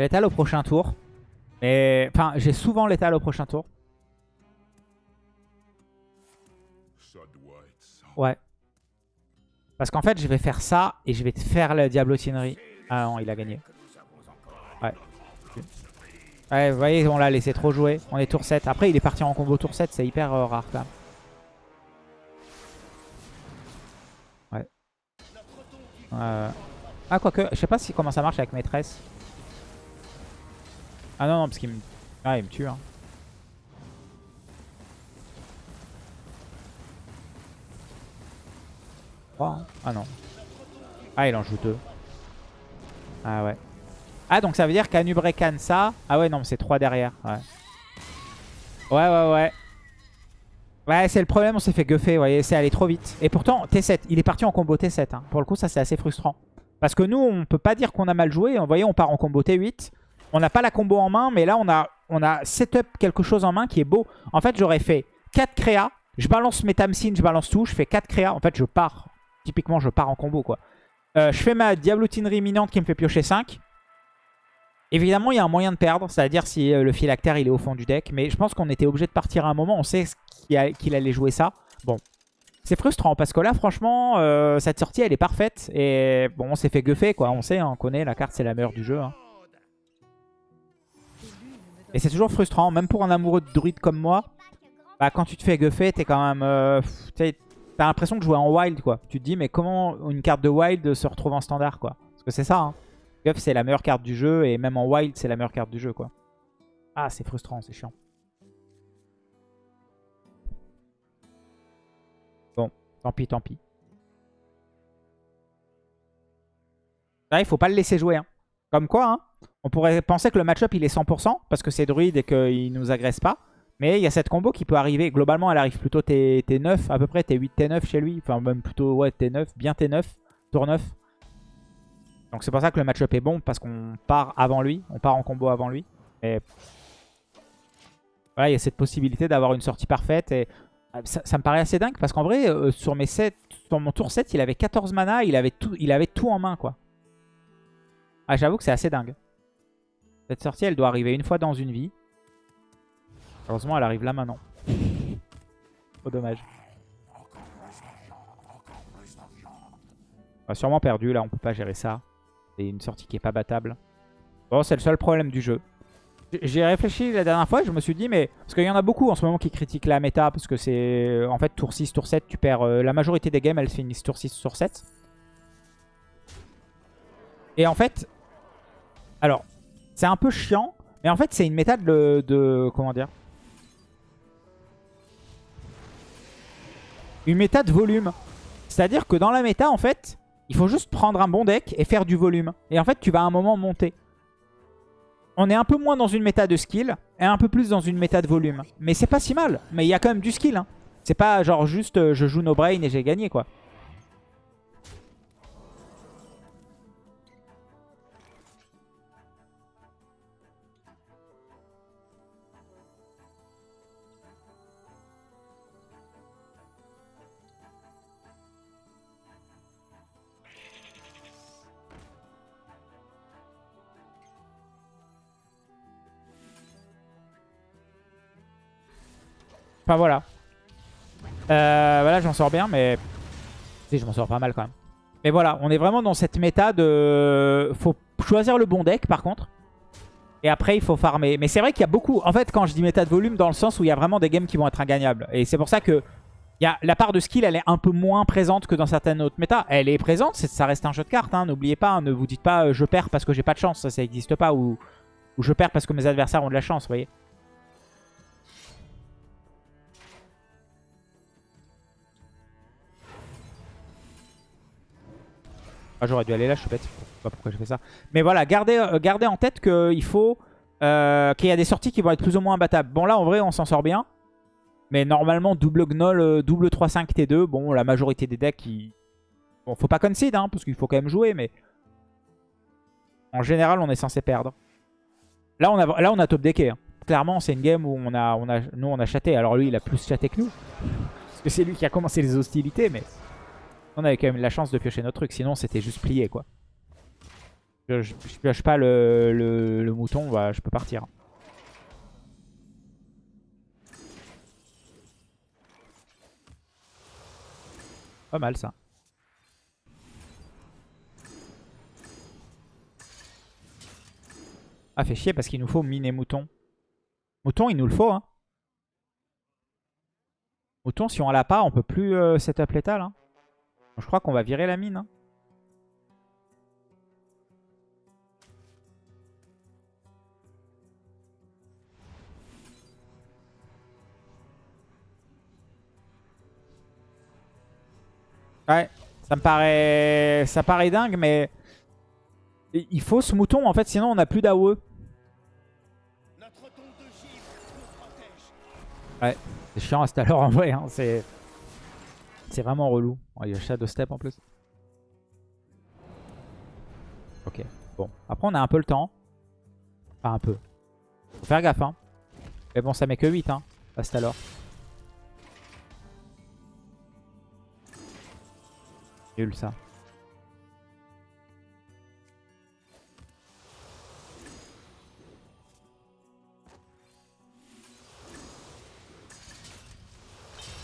J'ai l'étal au prochain tour. Mais enfin, j'ai souvent l'étal au prochain tour. Ouais. Parce qu'en fait, je vais faire ça et je vais te faire la diablotinerie. Ah non, il a gagné. Ouais. Ouais, vous voyez, on l'a laissé trop jouer. On est tour 7. Après, il est parti en combo tour 7. C'est hyper euh, rare quand même. Ouais. Euh... Ah, quoique, je sais pas si comment ça marche avec maîtresse. Ah non, non, parce qu'il me... Ah, il me tue. Hein. Trois, hein. Ah non. Ah, il en joue deux. Ah ouais. Ah, donc ça veut dire qu'Anubrekan ça. Ah ouais, non, mais c'est 3 derrière. Ouais. Ouais, ouais, ouais. Ouais, c'est le problème, on s'est fait guffer, vous voyez, c'est allé trop vite. Et pourtant, T7, il est parti en combo T7. hein. Pour le coup, ça c'est assez frustrant. Parce que nous, on peut pas dire qu'on a mal joué. Vous voyez, on part en combo T8. On n'a pas la combo en main, mais là, on a, on a setup quelque chose en main qui est beau. En fait, j'aurais fait 4 créas. Je balance mes Tamsin, je balance tout. Je fais 4 créas. En fait, je pars. Typiquement, je pars en combo, quoi. Euh, je fais ma diablotinerie imminente qui me fait piocher 5. Évidemment, il y a un moyen de perdre, c'est-à-dire si euh, le phylactère il est au fond du deck. Mais je pense qu'on était obligé de partir à un moment. On sait qu'il allait jouer ça. Bon, c'est frustrant parce que là, franchement, euh, cette sortie elle est parfaite. Et bon, on s'est fait guffer quoi. On sait, hein, on connaît, la carte c'est la meilleure du jeu. hein. Et c'est toujours frustrant, même pour un amoureux de druide comme moi. Bah, quand tu te fais guffer, t'es quand même. euh, T'as l'impression de jouer en wild quoi. Tu te dis, mais comment une carte de wild se retrouve en standard quoi? Parce que c'est ça. Hein. Guff, c'est la meilleure carte du jeu et même en wild, c'est la meilleure carte du jeu quoi. Ah, c'est frustrant, c'est chiant. Bon, tant pis, tant pis. Là, il faut pas le laisser jouer. hein. Comme quoi, hein, on pourrait penser que le match-up il est 100% parce que c'est druide et qu'il nous agresse pas. Mais il y a cette combo qui peut arriver. Globalement, elle arrive plutôt T, 9 à peu près, T8, T9 chez lui. Enfin, même plutôt ouais, T9, bien T9, tour 9. Donc c'est pour ça que le match-up est bon parce qu'on part avant lui. On part en combo avant lui. Mais voilà, il y a cette possibilité d'avoir une sortie parfaite. Et euh, ça, me paraît assez dingue parce qu'en vrai, euh, sur, mes 7, sur mon tour 7, il avait 14 mana. Il avait tout, il avait tout en main quoi. Ah, j'avoue que c'est assez dingue. Cette sortie, elle doit arriver une fois dans une vie. Heureusement, elle arrive là maintenant. Trop dommage. On a sûrement perdu, là, on peut pas gérer ça. C'est une sortie qui est pas battable. Bon, c'est le seul problème du jeu. J'ai réfléchi la dernière fois, je me suis dit, mais... Parce qu'il y en a beaucoup en ce moment qui critiquent la méta, parce que c'est... En fait, tour 6, tour 7, tu perds... euh, La majorité des games, elles finissent tour 6, tour 7. Et en fait... Alors, c'est un peu chiant, mais en fait, c'est une méta de. Comment dire? Une méta de volume. C'est-à-dire que dans la méta, en fait, il faut juste prendre un bon deck et faire du volume. Et en fait, tu vas à un moment monter. On est un peu moins dans une méta de skill et un peu plus dans une méta de volume. Mais c'est pas si mal. Mais il y a quand même du skill. Hein. C'est pas genre juste euh, je joue no brain et j'ai gagné quoi. Enfin voilà. Euh, voilà, je m'en sors bien, mais... Si, je m'en sors pas mal quand même. Mais voilà, on est vraiment dans cette méta de... Faut choisir le bon deck par contre. Et après, il faut farmer. Mais c'est vrai qu'il y a beaucoup... En fait, quand je dis méta de volume, dans le sens où il y a vraiment des games qui vont être ingagnables. Et c'est pour ça que y a, la part de skill, elle est un peu moins présente que dans certaines autres méta. Elle est présente, ça reste un jeu de cartes. Hein, N'oubliez pas, hein, ne vous dites pas euh, je perds parce que j'ai pas de chance. Ça, ça n'existe pas. Ou, ou je perds parce que mes adversaires ont de la chance, vous voyez. Ah, J'aurais dû aller là, je suis bête. Je sais pas pourquoi j'ai fait ça. Mais voilà, gardez, euh, gardez en tête qu'il faut euh, qu'il y a des sorties qui vont être plus ou moins imbattables. Bon, là, en vrai, on s'en sort bien. Mais normalement, double Gnoll, euh, double 3-5 T2. Bon, la majorité des decks, ils... Bon, faut pas concede, hein, parce qu'il faut quand même jouer, mais... En général, on est censé perdre. Là, on a, là, on a top decké. Hein. Clairement, c'est une game où on a, on a, nous, on a chaté. Alors lui, il a plus chaté que nous. Parce que c'est lui qui a commencé les hostilités, mais... On avait quand même la chance de piocher notre truc. Sinon, c'était juste plié, quoi. Je, pioche pas le, mouton, bah, je peux partir. Pas mal ça. Ah fait chier parce qu'il nous faut mine et mouton. Mouton il nous le faut hein. Mouton si on l'a pas on peut plus euh, setup létal hein. Je crois qu'on va virer la mine. Hein. Ouais, ça me paraît, ça paraît dingue, mais il faut ce mouton en fait, sinon on n'a plus d'AOE. Ouais, c'est chiant à cette heure en vrai, hein. c'est c'est vraiment relou. Il y a Shadow Step en plus. Ok, bon. Après on a un peu le temps. Enfin un peu. Faut faire gaffe hein. Mais bon ça met que 8 hein, alors. Nul ça.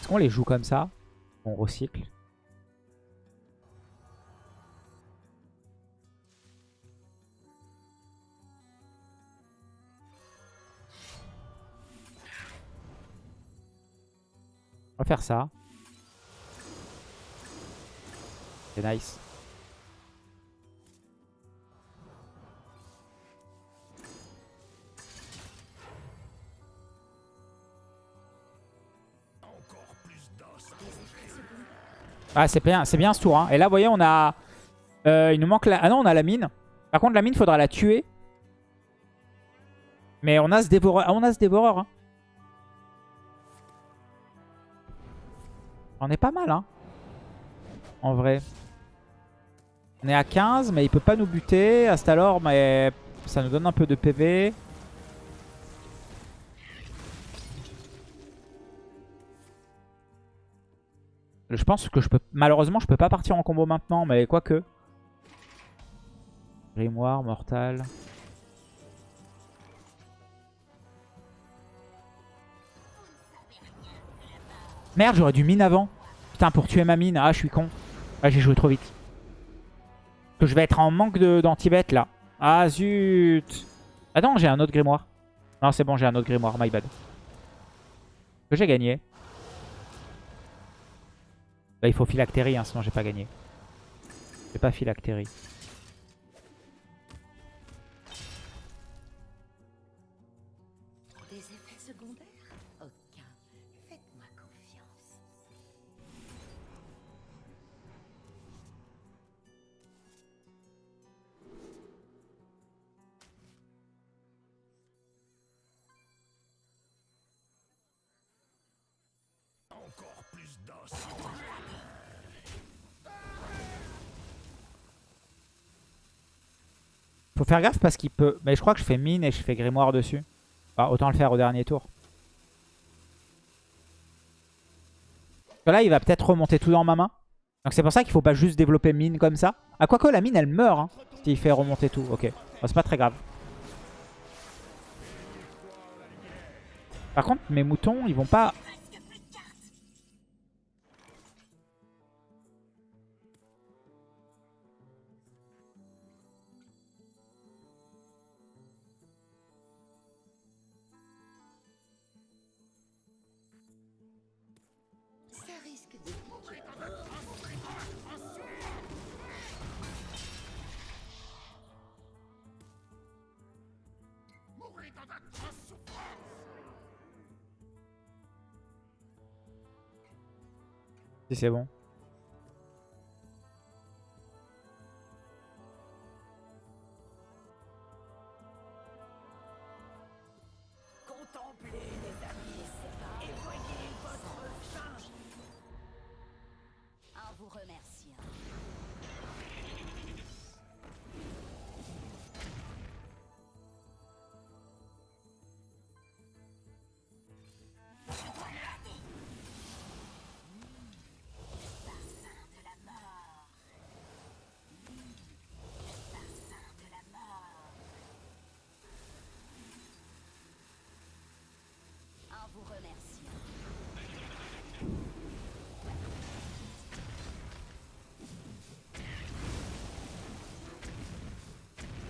Est-ce qu'on les joue comme ça? On recycle. On va faire ça. C'est nice. Ah c'est bien, bien ce tour. Hein. Et là vous voyez on a... Euh, il nous manque la... Ah non on a la mine. Par contre la mine faudra la tuer. Mais on a ce dévoreur. Ah on a ce dévoreur. Hein. On est pas mal hein. En vrai. On est à 15 mais il peut pas nous buter. Astalor mais ça nous donne un peu de PV. Je pense que je peux... Malheureusement, je peux pas partir en combo maintenant, mais quoique. Grimoire, Mortal. Merde, j'aurais dû mine avant. Putain, pour tuer ma mine. Ah, je suis con. Ah, j'ai joué trop vite. Que je vais être en manque d'anti-bet là. Ah, zut. Attends, j'ai un autre grimoire. Non, c'est bon, j'ai un autre grimoire. My bad. Que j'ai gagné. Bah, il faut phylactérie, hein, sinon j'ai pas gagné. J'ai pas phylactérie. Faire gaffe parce qu'il peut... Mais je crois que je fais mine et je fais grimoire dessus. Ah, autant le faire au dernier tour. Là, il va peut-être remonter tout dans ma main. Donc c'est pour ça qu'il faut pas juste développer mine comme ça. Ah, quoique la mine, elle meurt hein, s'il fait remonter tout. Ok, c'est pas très grave. Par contre, mes moutons, ils vont pas c'est bon.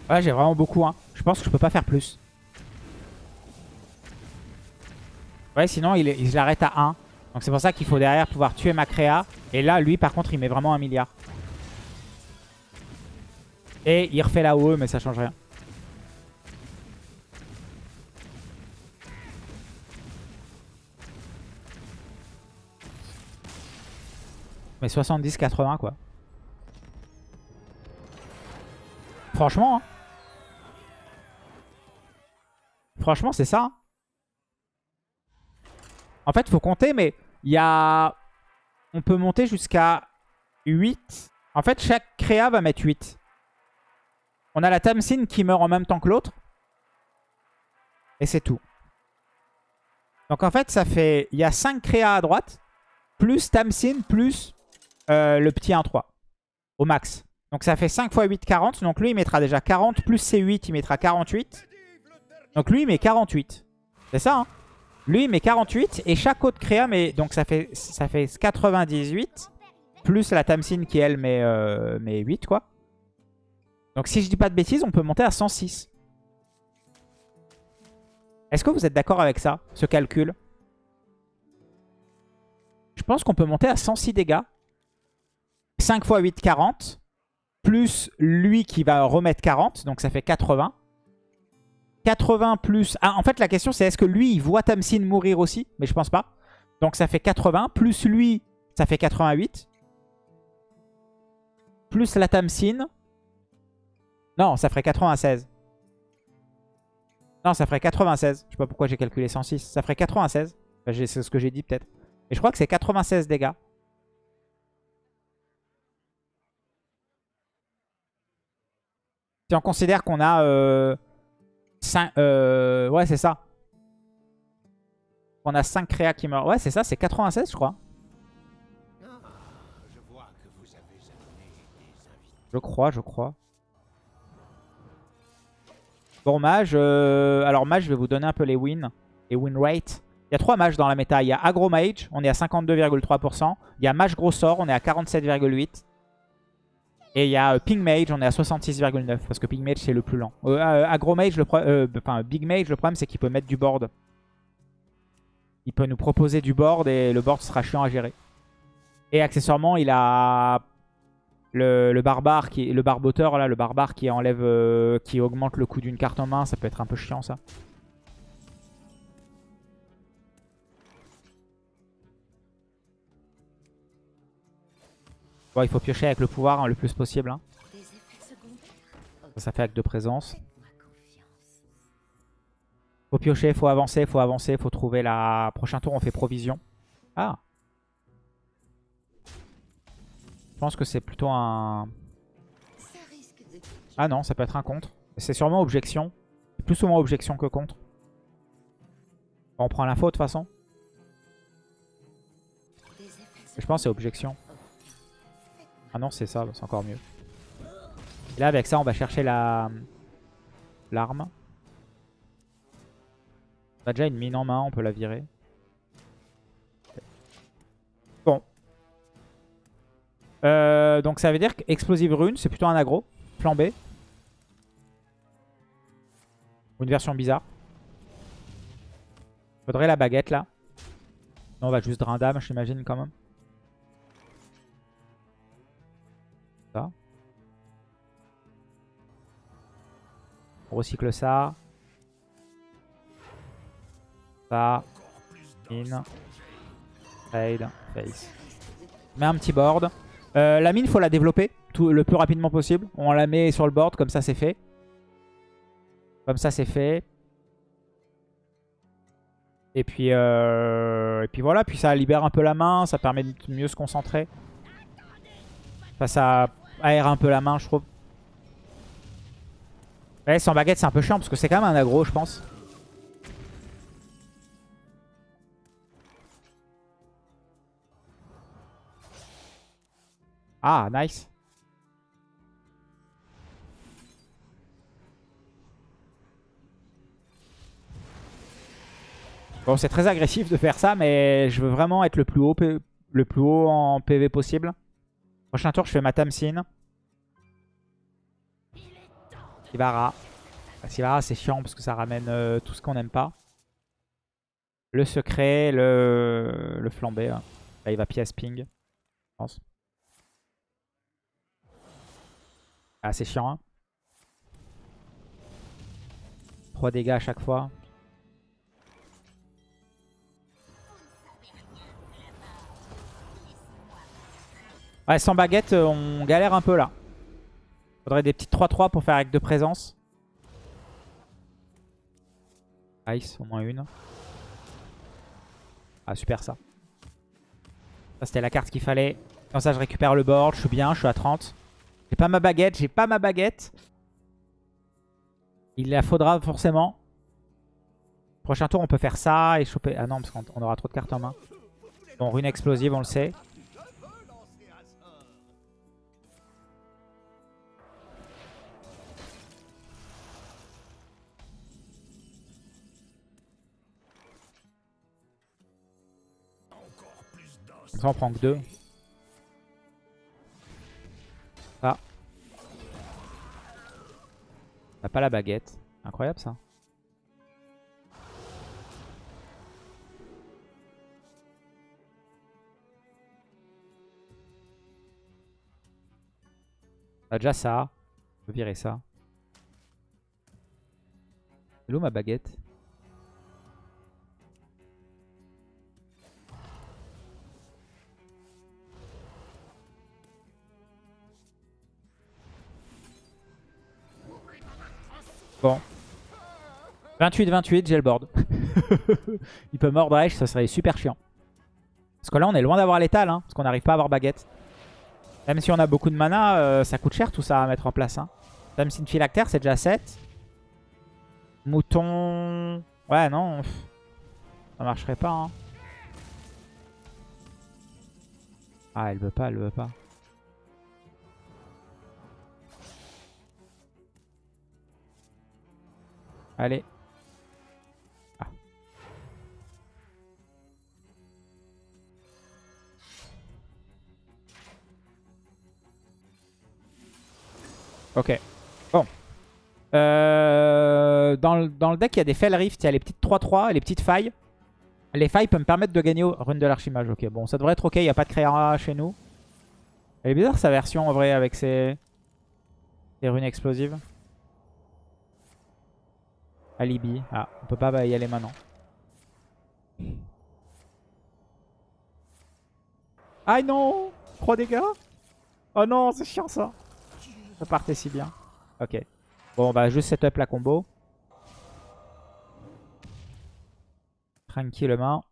Ouais, j'ai vraiment beaucoup. Hein. Je pense que je peux pas faire plus. Ouais, sinon il, il l'arrête à 1. Donc c'est pour ça qu'il faut derrière pouvoir tuer ma créa. Et là, lui, par contre, il met vraiment un milliard. Et il refait la OE, mais ça change rien. Mais 70-80 quoi. Franchement, hein. Franchement, c'est ça. hein. En fait, faut compter, mais il y a... On peut monter jusqu'à 8. En fait, chaque créa va mettre 8. On a la Tamsin qui meurt en même temps que l'autre. Et c'est tout. Donc en fait, ça fait... Il y a 5 créas à droite. Plus Tamsin, plus euh, le petit 1-3. Au max. Donc ça fait 5 x 8, 40. Donc lui, il mettra déjà 40. Plus C8, il mettra 48. Donc lui, il met 48. C'est ça, hein? Lui, il met 48. Et chaque autre créa, met... donc ça fait, ça fait 98. Plus la Tamsin qui, elle, met, euh, met 8, quoi. Donc si je dis pas de bêtises, on peut monter à 106. Est-ce que vous êtes d'accord avec ça, ce calcul? Je pense qu'on peut monter à 106 dégâts. 5 x 8, 40. Plus lui qui va remettre 40. Donc ça fait 80. 80 plus... Ah, en fait, la question, c'est est-ce que lui, il voit Tamsin mourir aussi? Mais je pense pas. Donc ça fait 80. Plus lui, ça fait 88. Plus la Tamsin. Non, ça ferait 96. Non, ça ferait 96. Je sais pas pourquoi j'ai calculé 106. Ça ferait 96. Enfin, j'ai- c'est ce que j'ai dit peut-être. Et je crois que c'est 96 dégâts. Si on considère qu'on a... Euh, 5, euh, ouais, c'est ça. On a 5 créas qui meurent. Ouais, c'est ça, c'est 96, je crois. Je crois, je crois. Bon, mage. euh, Alors, mage, je vais vous donner un peu les wins. Les win rate. Il y a 3 mages dans la méta. Il y a Agro Mage, on est à 52,3%. Il y a Mage Gros Sort, on est à 47,8%. Et il y a euh, Ping Mage, on est à 66,9%. Parce que Ping Mage, c'est le plus lent. Euh, euh, Agro Mage, le enfin Big Mage, le problème, c'est qu'il peut mettre du board. Il peut nous proposer du board et le board sera chiant à gérer. Et accessoirement, il a le, barbare, qui, le barboteur, là, le barbare qui enlève, qui augmente le coût d'une carte en main. Ça peut être un peu chiant, ça. Bon, il faut piocher avec le pouvoir hein, le plus possible. hein. Ça, fait acte de présence. Faut piocher, faut avancer, faut avancer, faut trouver la... Prochain tour, on fait provision. Ah Je pense que c'est plutôt un... Ah non, ça peut être un contre. C'est sûrement objection. Plus souvent objection que contre. On prend l'info de toute façon. Je pense que c'est objection. Ah non, c'est ça, c'est encore mieux. Là, avec ça, on va chercher la l'arme. On a déjà une mine en main, on peut la virer. Bon. Euh, donc ça veut dire qu'Explosive Rune, c'est plutôt un aggro. Flambé. Ou une version bizarre. Faudrait la baguette là. Non, on va juste Drindam, j'imagine quand même. On recycle ça. Ça. In. Trade. Face. On met un petit board. Euh, la mine, faut la développer le plus rapidement possible. On la met sur le board, comme ça c'est fait. Comme ça c'est fait. Et puis, euh, et puis voilà, puis ça libère un peu la main, ça permet de mieux se concentrer. Ça aère un peu la main, je trouve. Ouais, sans baguette, c'est un peu chiant parce que c'est quand même un aggro, je pense. Ah, nice. Bon, c'est très agressif de faire ça, mais je veux vraiment être le plus haut, le plus haut en PV possible. Prochain tour, je fais ma Tamsin. Sivara. Sivara, c'est chiant parce que ça ramène euh, tout ce qu'on n'aime pas. Le secret, le, le flambé. Là. là, il va pièce ping, je pense. Ah, c'est chiant. Hein 3 dégâts à chaque fois. Ouais, sans baguette, euh, on galère un peu là. Faudrait des petites 3-3 pour faire avec de présence. Nice, au moins une. Ah, super ça. Ça, c'était la carte qu'il fallait. Comme ça, je récupère le board. Je suis bien, je suis à 30. J'ai pas ma baguette, j'ai pas ma baguette. Il la faudra forcément. Prochain tour, on peut faire ça et choper... Ah non, parce qu'on aura trop de cartes en main. Bon, rune explosive, on le sait. Ça, on prend que deux. Ah. On pas la baguette. Incroyable ça. On a déjà ça. On peut virer ça. Où ma baguette? Bon. 28-28, j'ai le board. Il peut mordre Edge, ça serait super chiant. Parce que là, on est loin d'avoir l'étal, hein, parce qu'on n'arrive pas à avoir baguette. Même si on a beaucoup de mana, euh, ça coûte cher tout ça à mettre en place. Hein. Même si une phylactère, c'est déjà 7. Mouton... Ouais, non. Ça marcherait pas. Hein. Ah, elle veut pas, elle veut pas. Allez. Ah. Ok. Bon. Euh, dans, le, dans, deck, il y a des Fell Rift, il y a les petites 3-3, les petites failles. Les failles peuvent me permettre de gagner au rune de l'archimage. Ok, bon, ça devrait être ok, il n'y a pas de créa chez nous. Elle est bizarre sa version en vrai avec ses, ses runes explosives. Alibi. Ah, on peut pas y aller maintenant. Ah non 3 dégâts? Oh non, c'est chiant ça. Ça partait si bien. Ok. Bon, bah juste setup la combo. Tranquillement.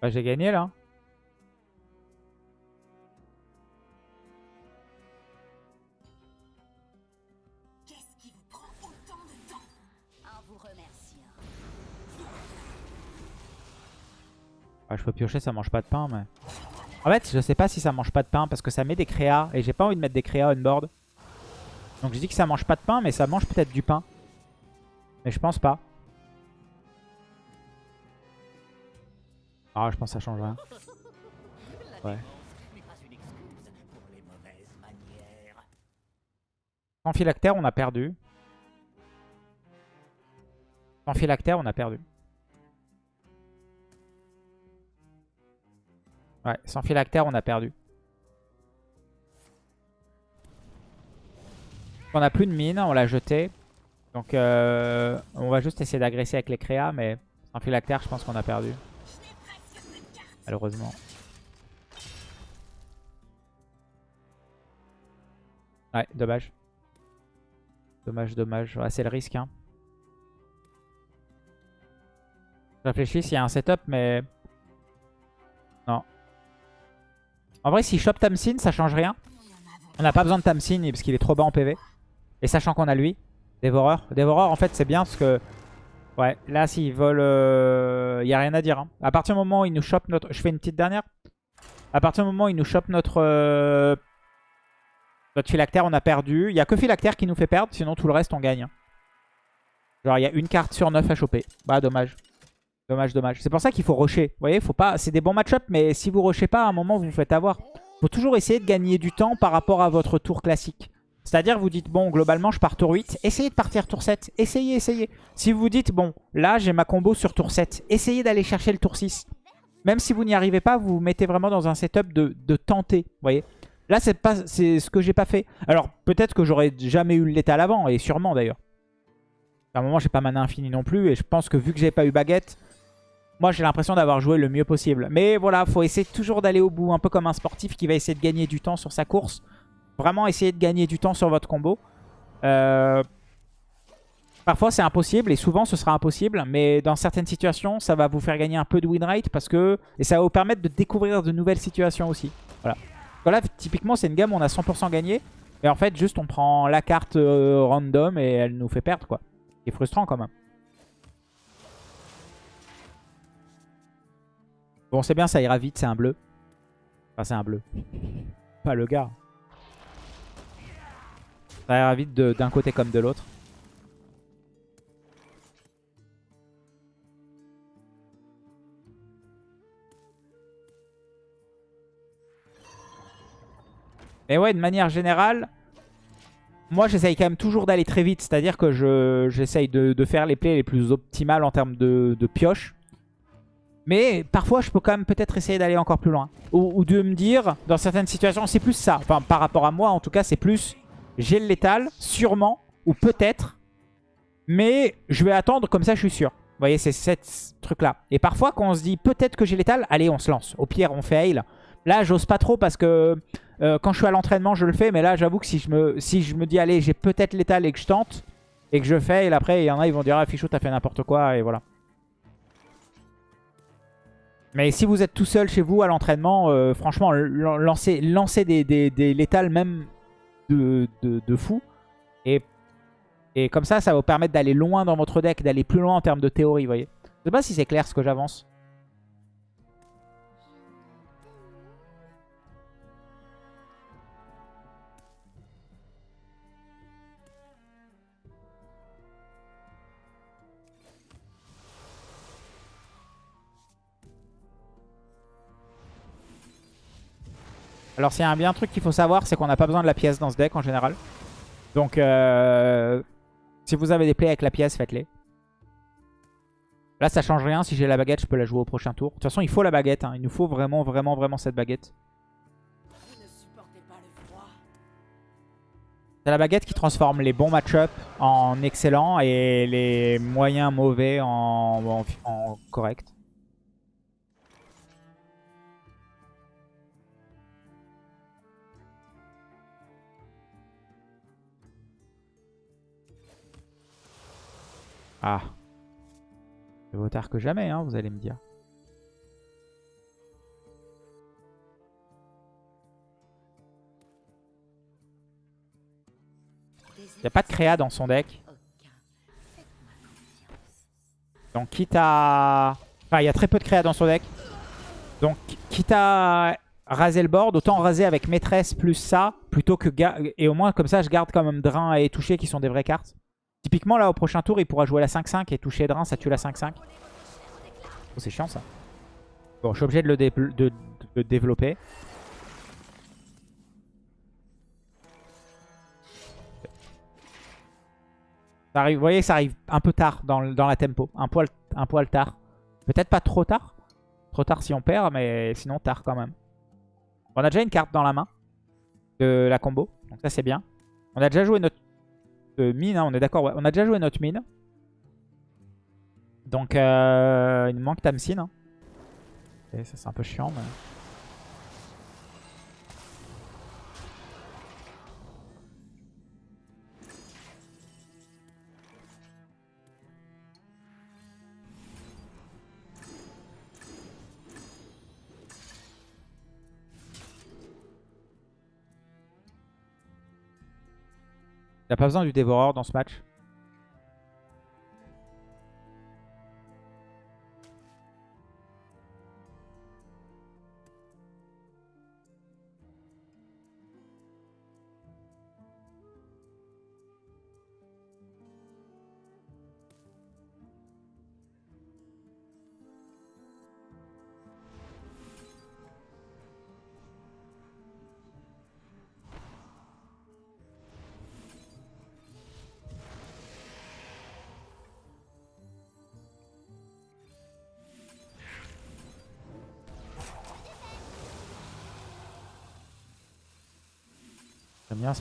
Bah, j'ai gagné là. Qu'est-ce qui vous prend autant de temps? En vous remerciant. Ouais, je peux piocher, ça mange pas de pain, mais... En fait, je sais pas si ça mange pas de pain, parce que ça met des créas, et j'ai pas envie de mettre des créas on board. Donc je dis que ça mange pas de pain, mais ça mange peut-être du pain. Mais je pense pas. Ah, je pense que ça change rien. Ouais. Sans phylactère, on a perdu. Sans phylactère, on a perdu. Ouais, sans phylactère, on a perdu. On a plus de mine, on l'a jeté. Donc euh, on va juste essayer d'agresser avec les créas, mais sans phylactère, je pense qu'on a perdu. Malheureusement. Ouais, dommage. Dommage, dommage. Ouais, c'est le risque. Hein. Je réfléchis s'il y a un setup, mais... Non. En vrai, si chope Tamsin, ça change rien. On n'a pas besoin de Tamsin parce qu'il est trop bas en PV. Et sachant qu'on a lui, Dévoreur. Dévoreur, en fait, c'est bien parce que... Ouais, là, s'il vole... Il euh, a rien à dire. Hein. À partir du moment où il nous chope notre... Je fais une petite dernière. À partir du moment où il nous chope notre... Euh, notre phylactère, on a perdu. Il n'y a que phylactère qui nous fait perdre. Sinon, tout le reste, on gagne. Genre, il y a une carte sur 9 à choper. Bah, dommage. Dommage, dommage. C'est pour ça qu'il faut rusher. Vous voyez, faut pas... c'est des bons match-up, mais si vous rushez pas, à un moment, vous vous faites avoir. faut toujours essayer de gagner du temps par rapport à votre tour classique. C'est-à-dire vous dites, bon, globalement, je pars tour 8. Essayez de partir tour 7. Essayez, essayez. Si vous dites, bon, là, j'ai ma combo sur tour 7. Essayez d'aller chercher le tour 6. Même si vous n'y arrivez pas, vous vous mettez vraiment dans un setup de, tenter. Vous voyez Là, c'est pas ce que j'ai pas fait. Alors, peut-être que j'aurais jamais eu létal avant, et sûrement d'ailleurs. À un moment, j'ai pas mana infini non plus, et je pense que vu que j'ai pas eu baguette, moi, j'ai l'impression d'avoir joué le mieux possible. Mais voilà, faut essayer toujours d'aller au bout, un peu comme un sportif qui va essayer de gagner du temps sur sa course. Vraiment essayer de gagner du temps sur votre combo. Euh, parfois c'est impossible et souvent ce sera impossible. Mais dans certaines situations ça va vous faire gagner un peu de win rate parce que... Et ça va vous permettre de découvrir de nouvelles situations aussi. Voilà. Voilà, typiquement c'est une gamme où on a 100% gagné. Et en fait juste on prend la carte euh, random et elle nous fait perdre quoi. C'est frustrant quand même. Bon c'est bien ça ira vite, c'est un bleu. Enfin c'est un bleu. Pas le gars. Ça ira vite d'un côté comme de l'autre. Et ouais, de manière générale, moi j'essaye quand même toujours d'aller très vite. C'est-à-dire que j'essaye de, faire les plays les plus optimales en termes de, pioche. Mais parfois je peux quand même peut-être essayer d'aller encore plus loin. Ou, ou, de me dire, dans certaines situations, c'est plus ça. Enfin par rapport à moi en tout cas, c'est plus j'ai le létal, sûrement, ou peut-être. Mais je vais attendre, comme ça je suis sûr. Vous voyez, c'est ce truc-là. Et parfois, quand on se dit peut-être que j'ai létal, allez, on se lance. Au pire, on fait heal. Là, j'ose pas trop parce que euh, quand je suis à l'entraînement, je le fais. Mais là, j'avoue que si je, me, dis, allez, j'ai peut-être létal et que je tente, et que je fais, et après, il y en a, ils vont dire, ah, Fichou, t'as fait n'importe quoi, et voilà. Mais si vous êtes tout seul chez vous à l'entraînement, euh, franchement, lancez, des, des, même de, fou. Et, et comme ça, ça va vous permettre d'aller loin dans votre deck, d'aller plus loin en termes de théorie, vous voyez. Je sais pas si c'est clair ce que j'avance. Alors s'il y a un bien truc qu'il faut savoir, c'est qu'on n'a pas besoin de la pièce dans ce deck en général. Donc euh, si vous avez des plays avec la pièce, faites-les. Là ça change rien, si j'ai la baguette je peux la jouer au prochain tour. De toute façon il faut la baguette, hein. il nous faut vraiment vraiment vraiment cette baguette. C'est la baguette qui transforme les bons match-up en excellents et les moyens mauvais en, en corrects. Ah. C'est vaut tard que jamais, hein, vous allez me dire. Il n'y a pas de créa dans son deck. Donc quitte à... Enfin, il y a très peu de créa dans son deck. Donc, quitte à raser le board, autant raser avec maîtresse plus ça, plutôt que... Et au moins, comme ça, je garde quand même Drain et Toucher qui sont des vraies cartes. Typiquement, là, au prochain tour, il pourra jouer la 5-5 et Toucher Drain, ça tue la 5-5. Oh, c'est chiant, ça. Bon, je suis obligé de le, développer. Ça arrive, vous voyez, ça arrive un peu tard dans, dans la tempo. Un poil, un poil tard. Peut-être pas trop tard. Trop tard si on perd, mais sinon tard quand même. On a déjà une carte dans la main de la combo. Donc ça, c'est bien. On a déjà joué notre mine, hein, on est d'accord. ouais. On a déjà joué notre mine. Donc, euh, il nous manque Tamsin. hein. Et ça, c'est un peu chiant. Mais... Il pas besoin du dévoreur dans ce match?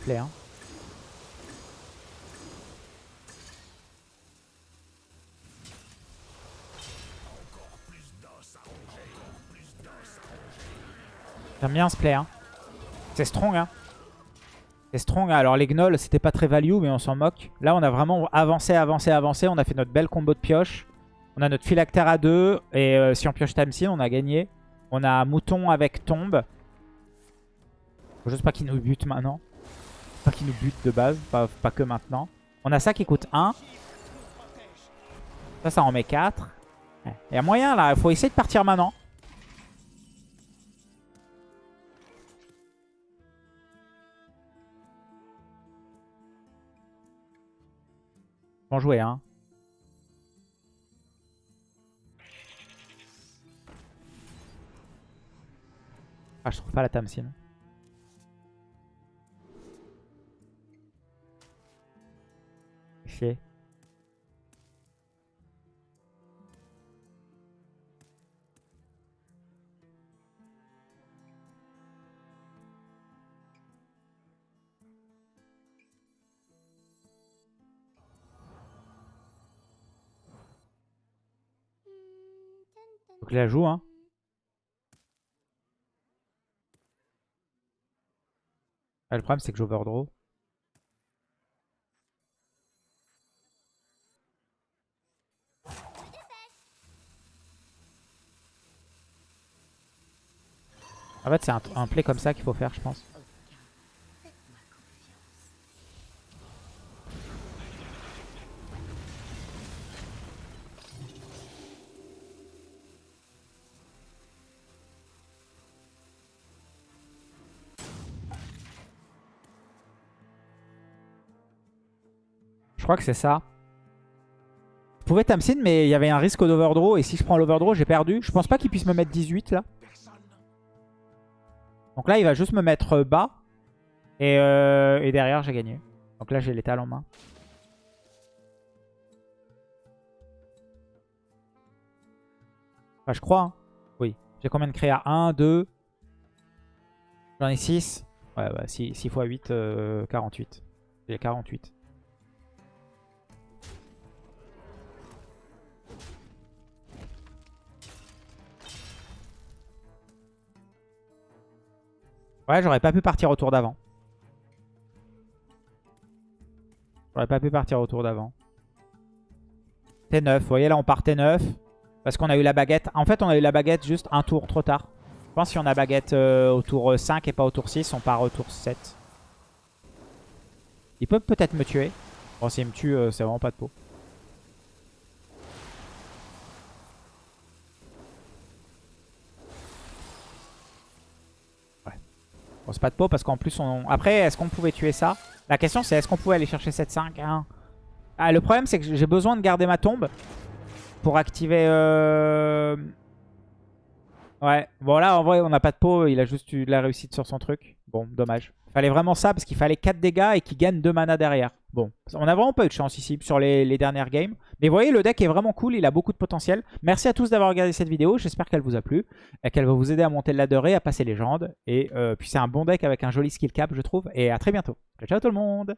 Bien. Hein. J'aime bien ce play. Hein. C'est strong. Hein. C'est strong. Alors les gnolls, c'était pas très value, mais on s'en moque. Là, on a vraiment avancé, avancé, avancé. On a fait notre belle combo de pioche. On a notre phylactère à 2. Et euh, si on pioche Tamsin, on a gagné. On a mouton avec tombe. Faut juste pas qu'il nous bute maintenant. Pas qu'il nous bute de base, pas, que maintenant. On a ça qui coûte 1. Ça, ça en met 4. Il y a moyen là, il faut essayer de partir maintenant. Bon joué, hein. Ah, je trouve pas la Tamsin. Faut que joue, hein. Ah, le problème, c'est que j'overdraw. En fait, c'est un play comme ça qu'il faut faire, je pense. Crois que c'est ça. Je pouvais Tamsin, mais il y avait un risque d'overdraw. Et si je prends l'overdraw, j'ai perdu. Je pense pas qu'il puisse me mettre 18 là. Donc là, il va juste me mettre bas. Et, euh, derrière, j'ai gagné. Donc là, j'ai l'étal en main. Enfin, je crois. hein. Oui. J'ai combien de créa? 1, 2. J'en ai 6. Ouais, bah 6, 6 x 8, euh, 48. J'ai 48. Ouais, j'aurais pas pu partir au tour d'avant. J'aurais pas pu partir au tour d'avant. T9, vous voyez là on part T9. Parce qu'on a eu la baguette. En fait on a eu la baguette juste un tour trop tard. Je pense que si on a baguette euh, au tour 5 et pas au tour 6, on part au tour 7. Il peut peut-être me tuer. Bon s'il me tue, euh, c'est vraiment pas de peau. C'est pas de pot parce qu'en plus, on... après, est-ce qu'on pouvait tuer ça? La question, c'est est-ce qu'on pouvait aller chercher 7-5 hein? Ah, Le problème, c'est que j'ai besoin de garder ma tombe pour activer... Euh... Ouais, bon là, en vrai, on n'a pas de pot. Il a juste eu de la réussite sur son truc. Bon, dommage. Fallait vraiment ça parce qu'il fallait 4 dégâts et qu'il gagne 2 mana derrière. Bon, on a vraiment pas eu de chance ici sur les, dernières games. Mais vous voyez, le deck est vraiment cool, il a beaucoup de potentiel. Merci à tous d'avoir regardé cette vidéo, j'espère qu'elle vous a plu. Qu'elle va vous aider à monter le ladder et à passer légende. Et euh, puis c'est un bon deck avec un joli skill cap, je trouve. Et à très bientôt. Ciao, ciao tout le monde